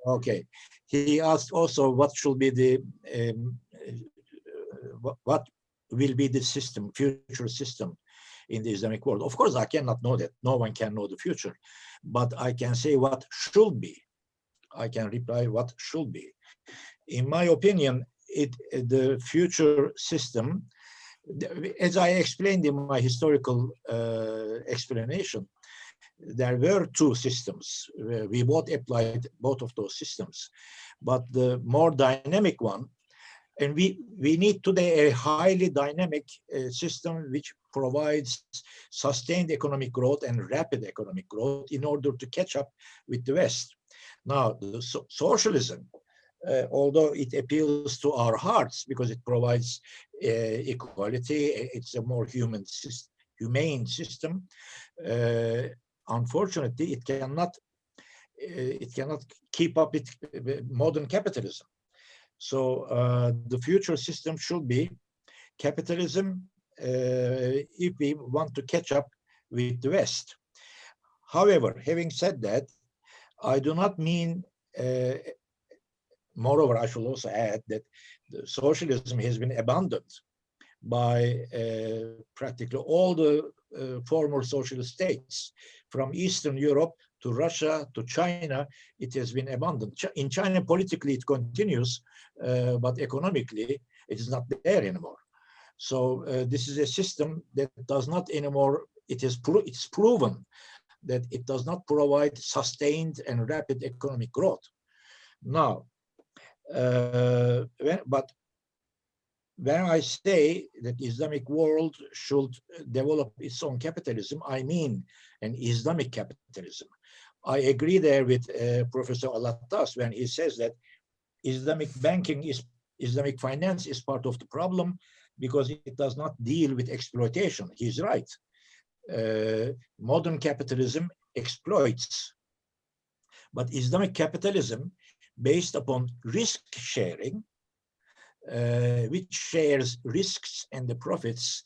Speaker 5: Okay. He asked also what should be the um, uh, what, what will be the system, future system in the Islamic world. Of course, I cannot know that. No one can know the future, but I can say what should be. I can reply what should be. In my opinion, it the future system, as I explained in my historical uh, explanation, there were two systems. We both applied both of those systems, but the more dynamic one, and we, we need today a highly dynamic uh, system which provides sustained economic growth and rapid economic growth in order to catch up with the West. Now, the so- socialism, uh, although it appeals to our hearts because it provides uh, equality, it's a more human, sys- humane system. uh, unfortunately, it cannot uh, it cannot keep up with uh, modern capitalism. So uh, the future system should be capitalism uh, if we want to catch up with the West. However, having said that, I do not mean, uh, moreover, I should also add that socialism has been abandoned by uh, practically all the former socialist states, from Eastern Europe to Russia to China, it has been abandoned. In China, politically, it continues, uh, but economically, it is not there anymore. So uh, this is a system that does not anymore, it is pro- it's proven that it does not provide sustained and rapid economic growth. Now, uh, when- but when I say that Islamic world should develop its own capitalism, I mean an Islamic capitalism. I agree there with uh, Professor Alatas when he says that Islamic banking is Islamic finance is part of the problem because it does not deal with exploitation. He's right. Uh, modern capitalism exploits, but Islamic capitalism based upon risk sharing uh, which shares risks and the profits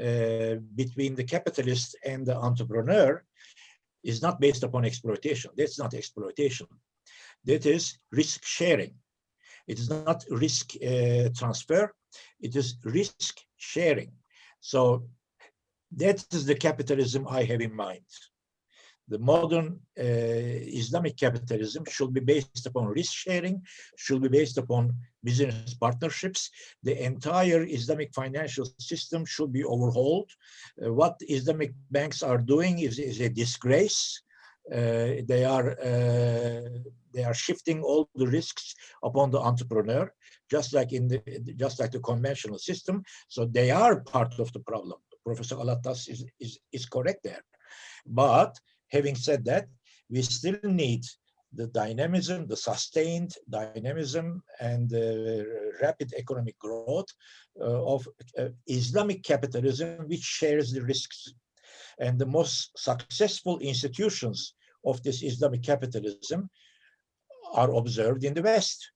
Speaker 5: uh, between the capitalist and the entrepreneur is not based upon exploitation. That's not exploitation. That is risk sharing. It is not risk uh, transfer. It is risk sharing. So that is the capitalism I have in mind. The modern uh, Islamic capitalism should be based upon risk sharing, should be based upon business partnerships. The entire Islamic financial system should be overhauled. Uh, what Islamic banks are doing is, is a disgrace. Uh, they are uh, they are shifting all the risks upon the entrepreneur, just like in the just like the conventional system. So they are part of the problem. Professor Alatas is, is, is correct there. But having said that, we still need the dynamism, the sustained dynamism and the rapid economic growth uh, of uh, Islamic capitalism, which shares the risks. And the most successful institutions of this Islamic capitalism are observed in the West.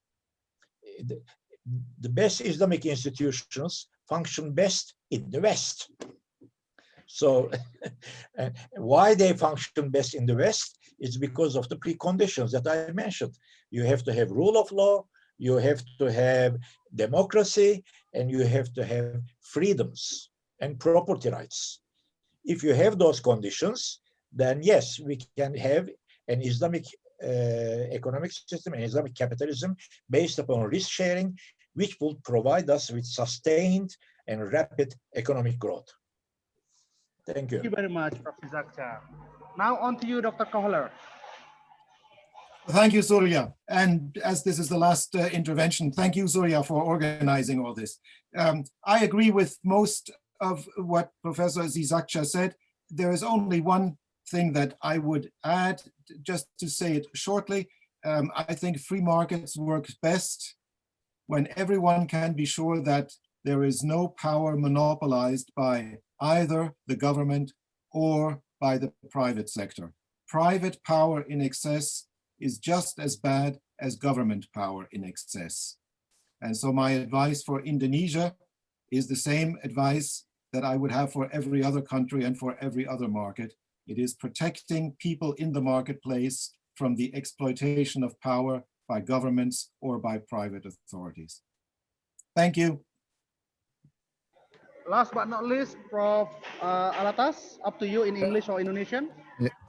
Speaker 5: The, the best Islamic institutions function best in the West. So why they function best in the West is because of the preconditions that I mentioned. You have to have rule of law, you have to have democracy, and you have to have freedoms and property rights. If you have those conditions, then yes, we can have an Islamic uh, economic system and Islamic capitalism based upon risk sharing, which will provide us with sustained and rapid economic growth. Thank you.
Speaker 1: Thank you very much, Professor Zakcha. Now on to you, Dr. Kohler.
Speaker 3: Thank you, Surya. And as this is the last uh, intervention, thank you, Surya, for organizing all this. Um, I agree with most of what Professor Zizakcha said. There is only one thing that I would add, just to say it shortly. Um, I think free markets work best when everyone can be sure that there is no power monopolized by either the government or by the private sector. Private power in excess is just as bad as government power in excess. And so my advice for Indonesia is the same advice that I would have for every other country and for every other market. It is protecting people in the marketplace from the exploitation of power by governments or by private authorities. Thank you.
Speaker 1: Last but not least, Prof. Uh, Alatas, up to you in English or Indonesian.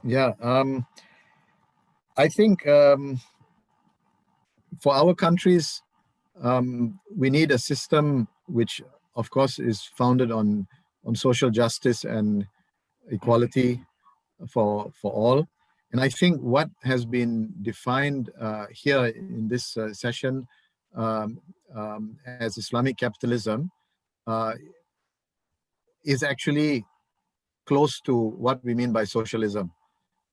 Speaker 7: Yeah, um, I think um, for our countries, um, we need a system which, of course, is founded on on social justice and equality for for all. And I think what has been defined uh, here in this uh, session um, um, as Islamic capitalism uh, is actually close to what we mean by socialism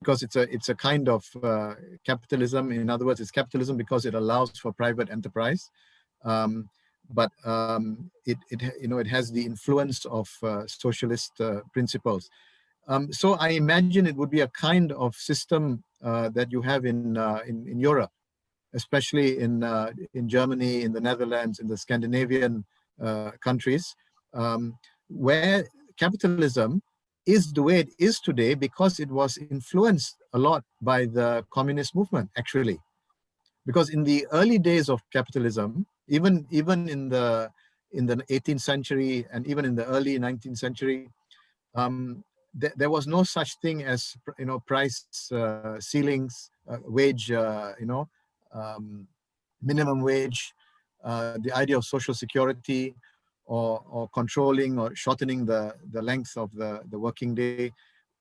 Speaker 7: because it's a it's a kind of uh, capitalism. In other words it's capitalism because it allows for private enterprise. Um, but um, it, it you know it has the influence of uh, socialist uh, principles. Um, so I imagine it would be a kind of system uh, that you have in, uh, in in Europe especially in uh, in Germany in the Netherlands in the Scandinavian countries. Um, where capitalism is the way it is today because it was influenced a lot by the communist movement, actually. Because in the early days of capitalism, even, even in, the, in the 18th century and even in the early 19th century, um, th there was no such thing as you know price uh, ceilings, uh, wage, uh, you know, um, minimum wage, uh, the idea of social security, or, or controlling or shortening the, the length of the, the working day.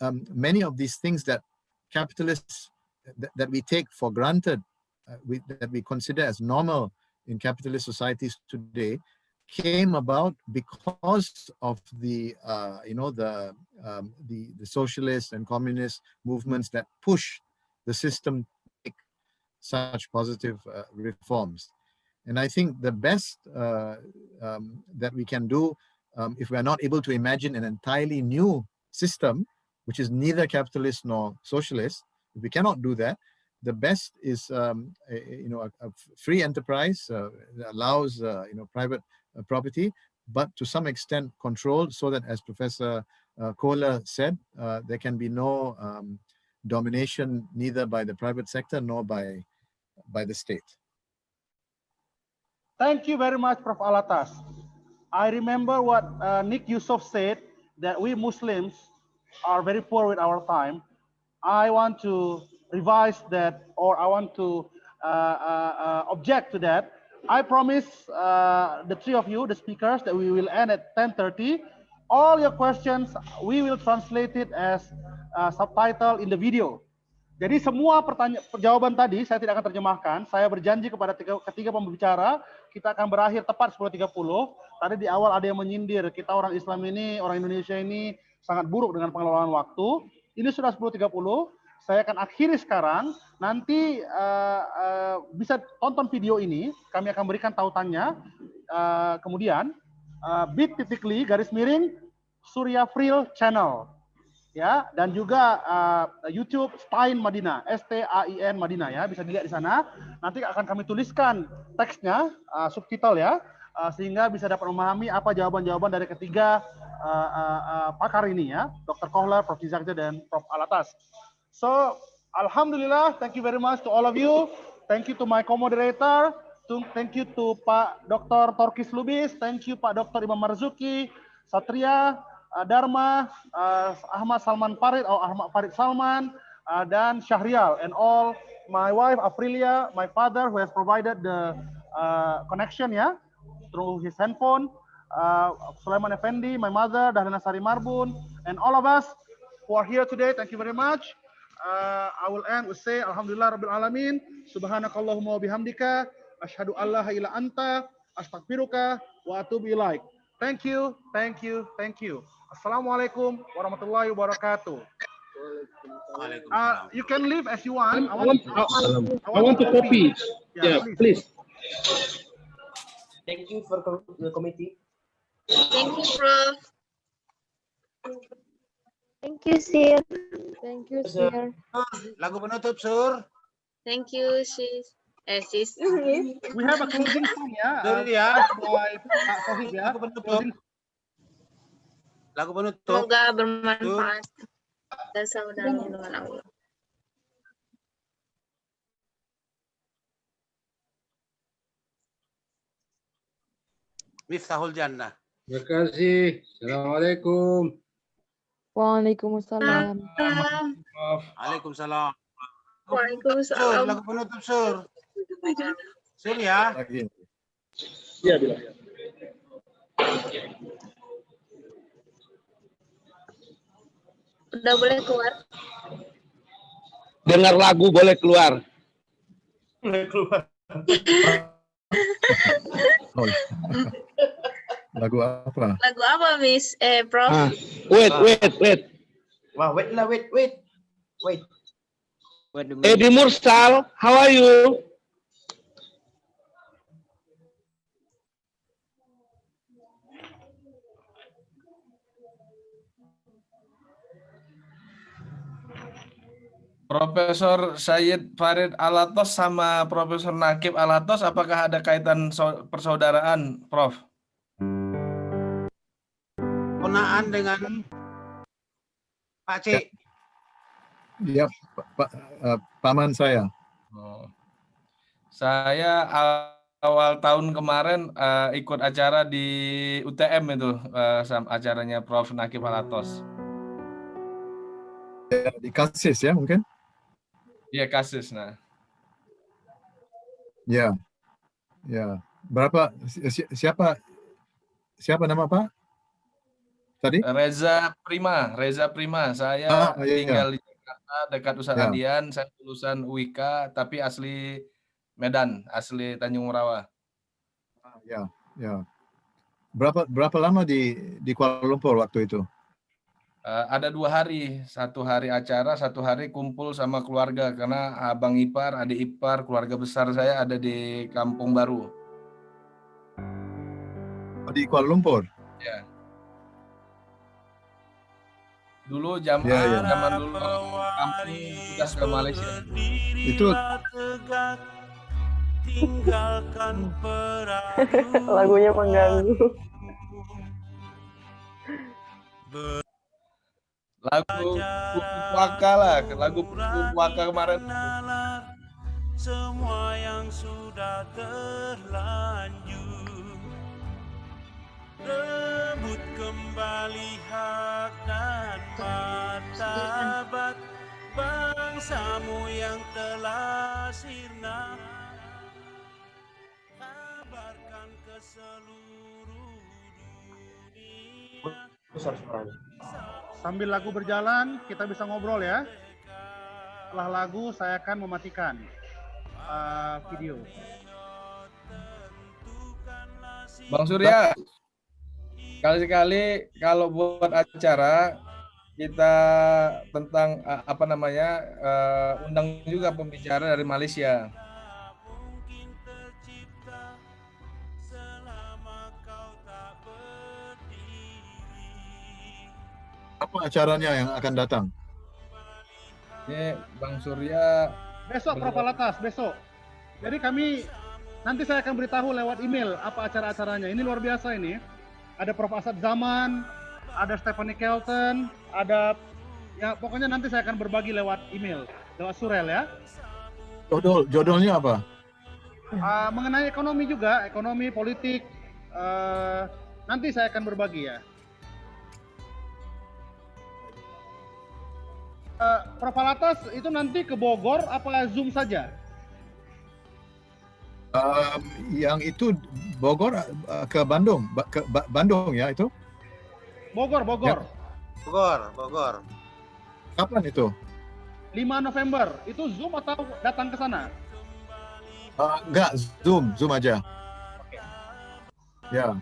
Speaker 7: Um, many of these things that capitalists, th that we take for granted, uh, we, that we consider as normal in capitalist societies today, came about because of the, uh, you know, the, um, the, the socialist and communist movements that push the system to make such positive uh, reforms. And I think the best uh, um, that we can do um, if we are not able to imagine an entirely new system, which is neither capitalist nor socialist, if we cannot do that, the best is um, a, you know a, a free enterprise uh, that allows uh, you know private uh, property, but to some extent controlled so that, as Professor uh, Kohler said, uh, there can be no um, domination neither by the private sector nor by by the state.
Speaker 1: Thank you very much, Prof. Alatas. I remember what uh, Nick Yusuf said, that we Muslims are very poor with our time. I want to revise that, or I want to uh, uh, uh object to that. I promise uh, the three of you, the speakers, that we will end at 10.30. All your questions, we will translate it as uh, subtitle in the video. Jadi semua pertanyaan jawaban tadi saya tidak akan terjemahkan. Saya berjanji kepada tiga, ketiga pembicara kita akan berakhir tepat 10.30. Tadi di awal ada yang menyindir kita orang Islam ini, orang Indonesia ini sangat buruk dengan pengelolaan waktu. Ini sudah 10.30. Saya akan akhiri sekarang. Nanti uh, uh, bisa tonton video ini. Kami akan berikan tautannya. Uh, kemudian uh, bit.ly garis miring Surya Fril Channel ya dan juga uh, YouTube Stain Madinah S T A I N Madinah ya bisa dilihat di sana nanti akan kami tuliskan teksnya uh, subtitle ya uh, sehingga bisa dapat memahami apa jawaban-jawaban dari ketiga uh, uh, uh, pakar ini ya, Dr. Kohler, Prof. Zizakja, dan Prof. Alatas. So, Alhamdulillah, thank you very much to all of you. Thank you to my co-moderator. Thank you to Pak Dr. Torkis Lubis. Thank you Pak Dr. Imam Marzuki, Satria, Dharma, uh, Ahmad Salman Farid, atau Ahmad Farid Salman, uh, dan Syahrial, and all my wife Aprilia, my father who has provided the connection ya, through his handphone, Sulaiman Effendi, my mother, Dahlina Sari Marbun, and all of us who are here today. Thank you very much. I will end with say Alhamdulillah Rabbil Alamin. Subhanakallahumma wa bihamdika. Ashhadu an la ila anta. Astaghfiruka wa atubu ilaik. Thank you, thank you, thank you. Assalamualaikum warahmatullahi wabarakatuh. Uh, you can leave as you want. I want, I,
Speaker 11: I want to copy.
Speaker 1: Yeah,
Speaker 11: Yeah, please.
Speaker 12: Thank you for com- the committee.
Speaker 13: Thank you, Prof.
Speaker 14: Thank you, Sir. Thank you,
Speaker 12: Sir.
Speaker 14: Sir.
Speaker 2: Lagu penutup, Sur.
Speaker 13: Thank you, sis. Eh, sis.
Speaker 1: We have a closing song ya. Uh,
Speaker 2: ya.
Speaker 1: by Pak Sohib ya.
Speaker 2: Lagu penutup. Lagu penutup.
Speaker 13: Semoga bermanfaat dan saudara dengan Allah.
Speaker 2: Miftahul Jannah.
Speaker 11: Terima kasih. Assalamualaikum.
Speaker 14: Waalaikumsalam.
Speaker 2: Waalaikumsalam. Sur,
Speaker 13: Waalaikumsalam.
Speaker 2: lagu penutup, Sur. Sur ya.
Speaker 7: Lagi.
Speaker 11: Iya, bila.
Speaker 13: Udah boleh keluar?
Speaker 11: Dengar lagu boleh keluar.
Speaker 12: Boleh keluar.
Speaker 7: Lagu apa?
Speaker 13: Lagu apa, Miss? Eh, Prof?
Speaker 11: Ah, wait, wait, wait.
Speaker 12: Wah, wait lah, wait, wait. Wait.
Speaker 11: Eddie Mursal, how are you?
Speaker 8: Profesor Syed Farid Alatos sama Profesor Nakib Alatos, apakah ada kaitan so- persaudaraan, Prof?
Speaker 2: Ponaan dengan Pak C.
Speaker 7: Ya, Pak, Pak, eh, paman saya.
Speaker 8: Oh. Saya awal tahun kemarin eh, ikut acara di UTM itu, sam- acaranya Prof Nakib Alatos.
Speaker 7: Ya, Di Kasis ya mungkin?
Speaker 8: Iya kasus, nah.
Speaker 7: Ya, ya. Berapa? si- si- Siapa? Siapa nama Pak? Tadi?
Speaker 8: Reza Prima, Reza Prima. Saya
Speaker 7: Ah, iya, iya.
Speaker 8: tinggal di Jakarta dekat Ustadz
Speaker 7: Ya.
Speaker 8: Adian. Saya lulusan UIK, tapi asli Medan, asli Tanjung Rawa.
Speaker 7: Ya, ya. Berapa berapa lama di di Kuala Lumpur waktu itu?
Speaker 8: Eh, ada dua hari, satu hari acara, satu hari kumpul sama keluarga karena abang ipar, adik ipar, keluarga besar saya ada di Kampung Baru.
Speaker 7: Oh, Di Kuala Lumpur.
Speaker 8: Ya. Dulu zaman
Speaker 7: Ya, ya.
Speaker 8: zaman dulu kampung sudah ke Malaysia.
Speaker 7: Itu
Speaker 14: Lagunya mengganggu.
Speaker 8: Lagu Puaka lah, lagu Puaka kemarin.
Speaker 15: semua yang sudah terlanjur rebut kembali hak dan martabat bangsamu yang telah sirna kabarkan ke seluruh dunia
Speaker 12: Besar suaranya.
Speaker 1: Sambil lagu berjalan, kita bisa ngobrol ya. Setelah lagu, saya akan mematikan uh, video.
Speaker 8: Bang Surya, kali-kali kalau buat acara kita tentang eh, apa namanya eh, undang juga pembicara dari Malaysia.
Speaker 7: Apa acaranya yang akan datang?
Speaker 8: Ini Bang Surya
Speaker 1: Besok Prof. Alatas, besok. Jadi kami nanti saya akan beritahu lewat email apa acara-acaranya. Ini luar biasa ini. Ada Prof. Asad Zaman, ada Stephanie Kelton, ada ya pokoknya nanti saya akan berbagi lewat email, lewat surel ya.
Speaker 7: Jodol, jodolnya apa?
Speaker 1: Ah, mengenai ekonomi juga, ekonomi, politik, eh, nanti saya akan berbagi ya. Eh, Prof. Alatas itu nanti ke Bogor apa Zoom saja?
Speaker 7: Um, yang itu Bogor uh, ke Bandung, Ba- ke Ba- Bandung ya itu?
Speaker 1: Bogor, Bogor.
Speaker 2: Bogor, Bogor.
Speaker 7: Kapan itu?
Speaker 1: 5 November. Itu Zoom atau datang ke sana?
Speaker 7: Uh, enggak, Zoom, Zoom aja. Ya,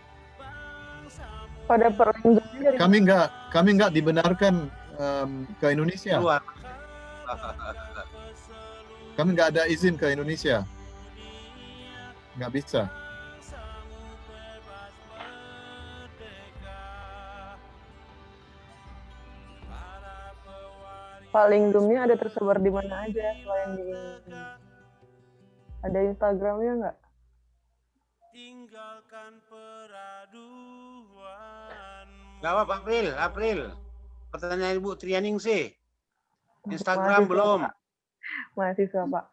Speaker 14: Pada dari
Speaker 7: kami enggak, kami enggak dibenarkan um, ke Indonesia.
Speaker 2: Keluar.
Speaker 7: Kami enggak ada izin ke Indonesia. Enggak bisa.
Speaker 14: paling zoomnya ada tersebar di mana aja selain di ada Instagramnya nggak?
Speaker 15: tinggalkan peraduan
Speaker 2: Jawab April, April. Pertanyaan Ibu Trianing sih. Instagram
Speaker 14: Mahasiswa,
Speaker 2: belum.
Speaker 14: Pak. Mahasiswa Pak.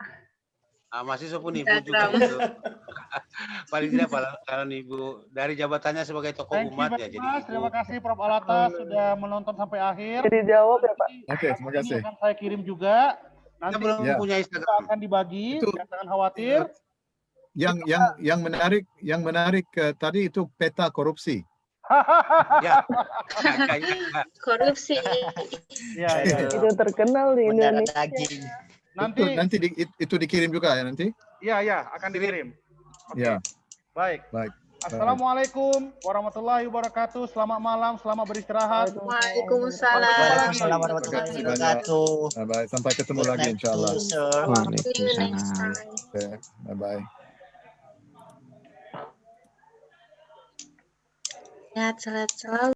Speaker 2: Ah, mahasiswa pun Ibu juga
Speaker 13: Instagram.
Speaker 2: gitu. Paling tidak kalau, Ibu dari jabatannya sebagai tokoh
Speaker 1: Thank you
Speaker 2: umat
Speaker 1: very
Speaker 2: ya jadi
Speaker 1: much.
Speaker 2: Ibu.
Speaker 1: Terima kasih Prof. Alatas sudah menonton sampai akhir.
Speaker 14: Jadi jawab ya Pak.
Speaker 7: Oke, terima
Speaker 1: Ini
Speaker 7: kasih.
Speaker 1: akan saya kirim juga. Nanti
Speaker 2: Kita belum
Speaker 7: Ya.
Speaker 2: punya
Speaker 1: kita
Speaker 2: Instagram.
Speaker 1: akan dibagi,
Speaker 7: Itu-
Speaker 1: jangan khawatir.
Speaker 7: Yang yang yang menarik, yang menarik uh, tadi itu peta korupsi.
Speaker 2: Ya.
Speaker 13: Korupsi.
Speaker 1: ya, ya, ya.
Speaker 14: Itu terkenal di
Speaker 9: Mendarah
Speaker 14: Indonesia.
Speaker 9: daging.
Speaker 1: Nanti,
Speaker 7: Itu nanti di- itu dikirim juga ya nanti?
Speaker 1: ya, ya, akan dikirim. Oke,
Speaker 7: Ya,
Speaker 1: baik.
Speaker 7: baik.
Speaker 1: Assalamualaikum warahmatullahi wabarakatuh. Selamat malam, selamat beristirahat.
Speaker 13: Waalaikumsalam.
Speaker 9: Waalaikumsalam warahmatullahi wabarakatuh.
Speaker 7: Bye bye. Sampai ketemu lagi insyaallah. bye bye.
Speaker 13: Sehat selalu.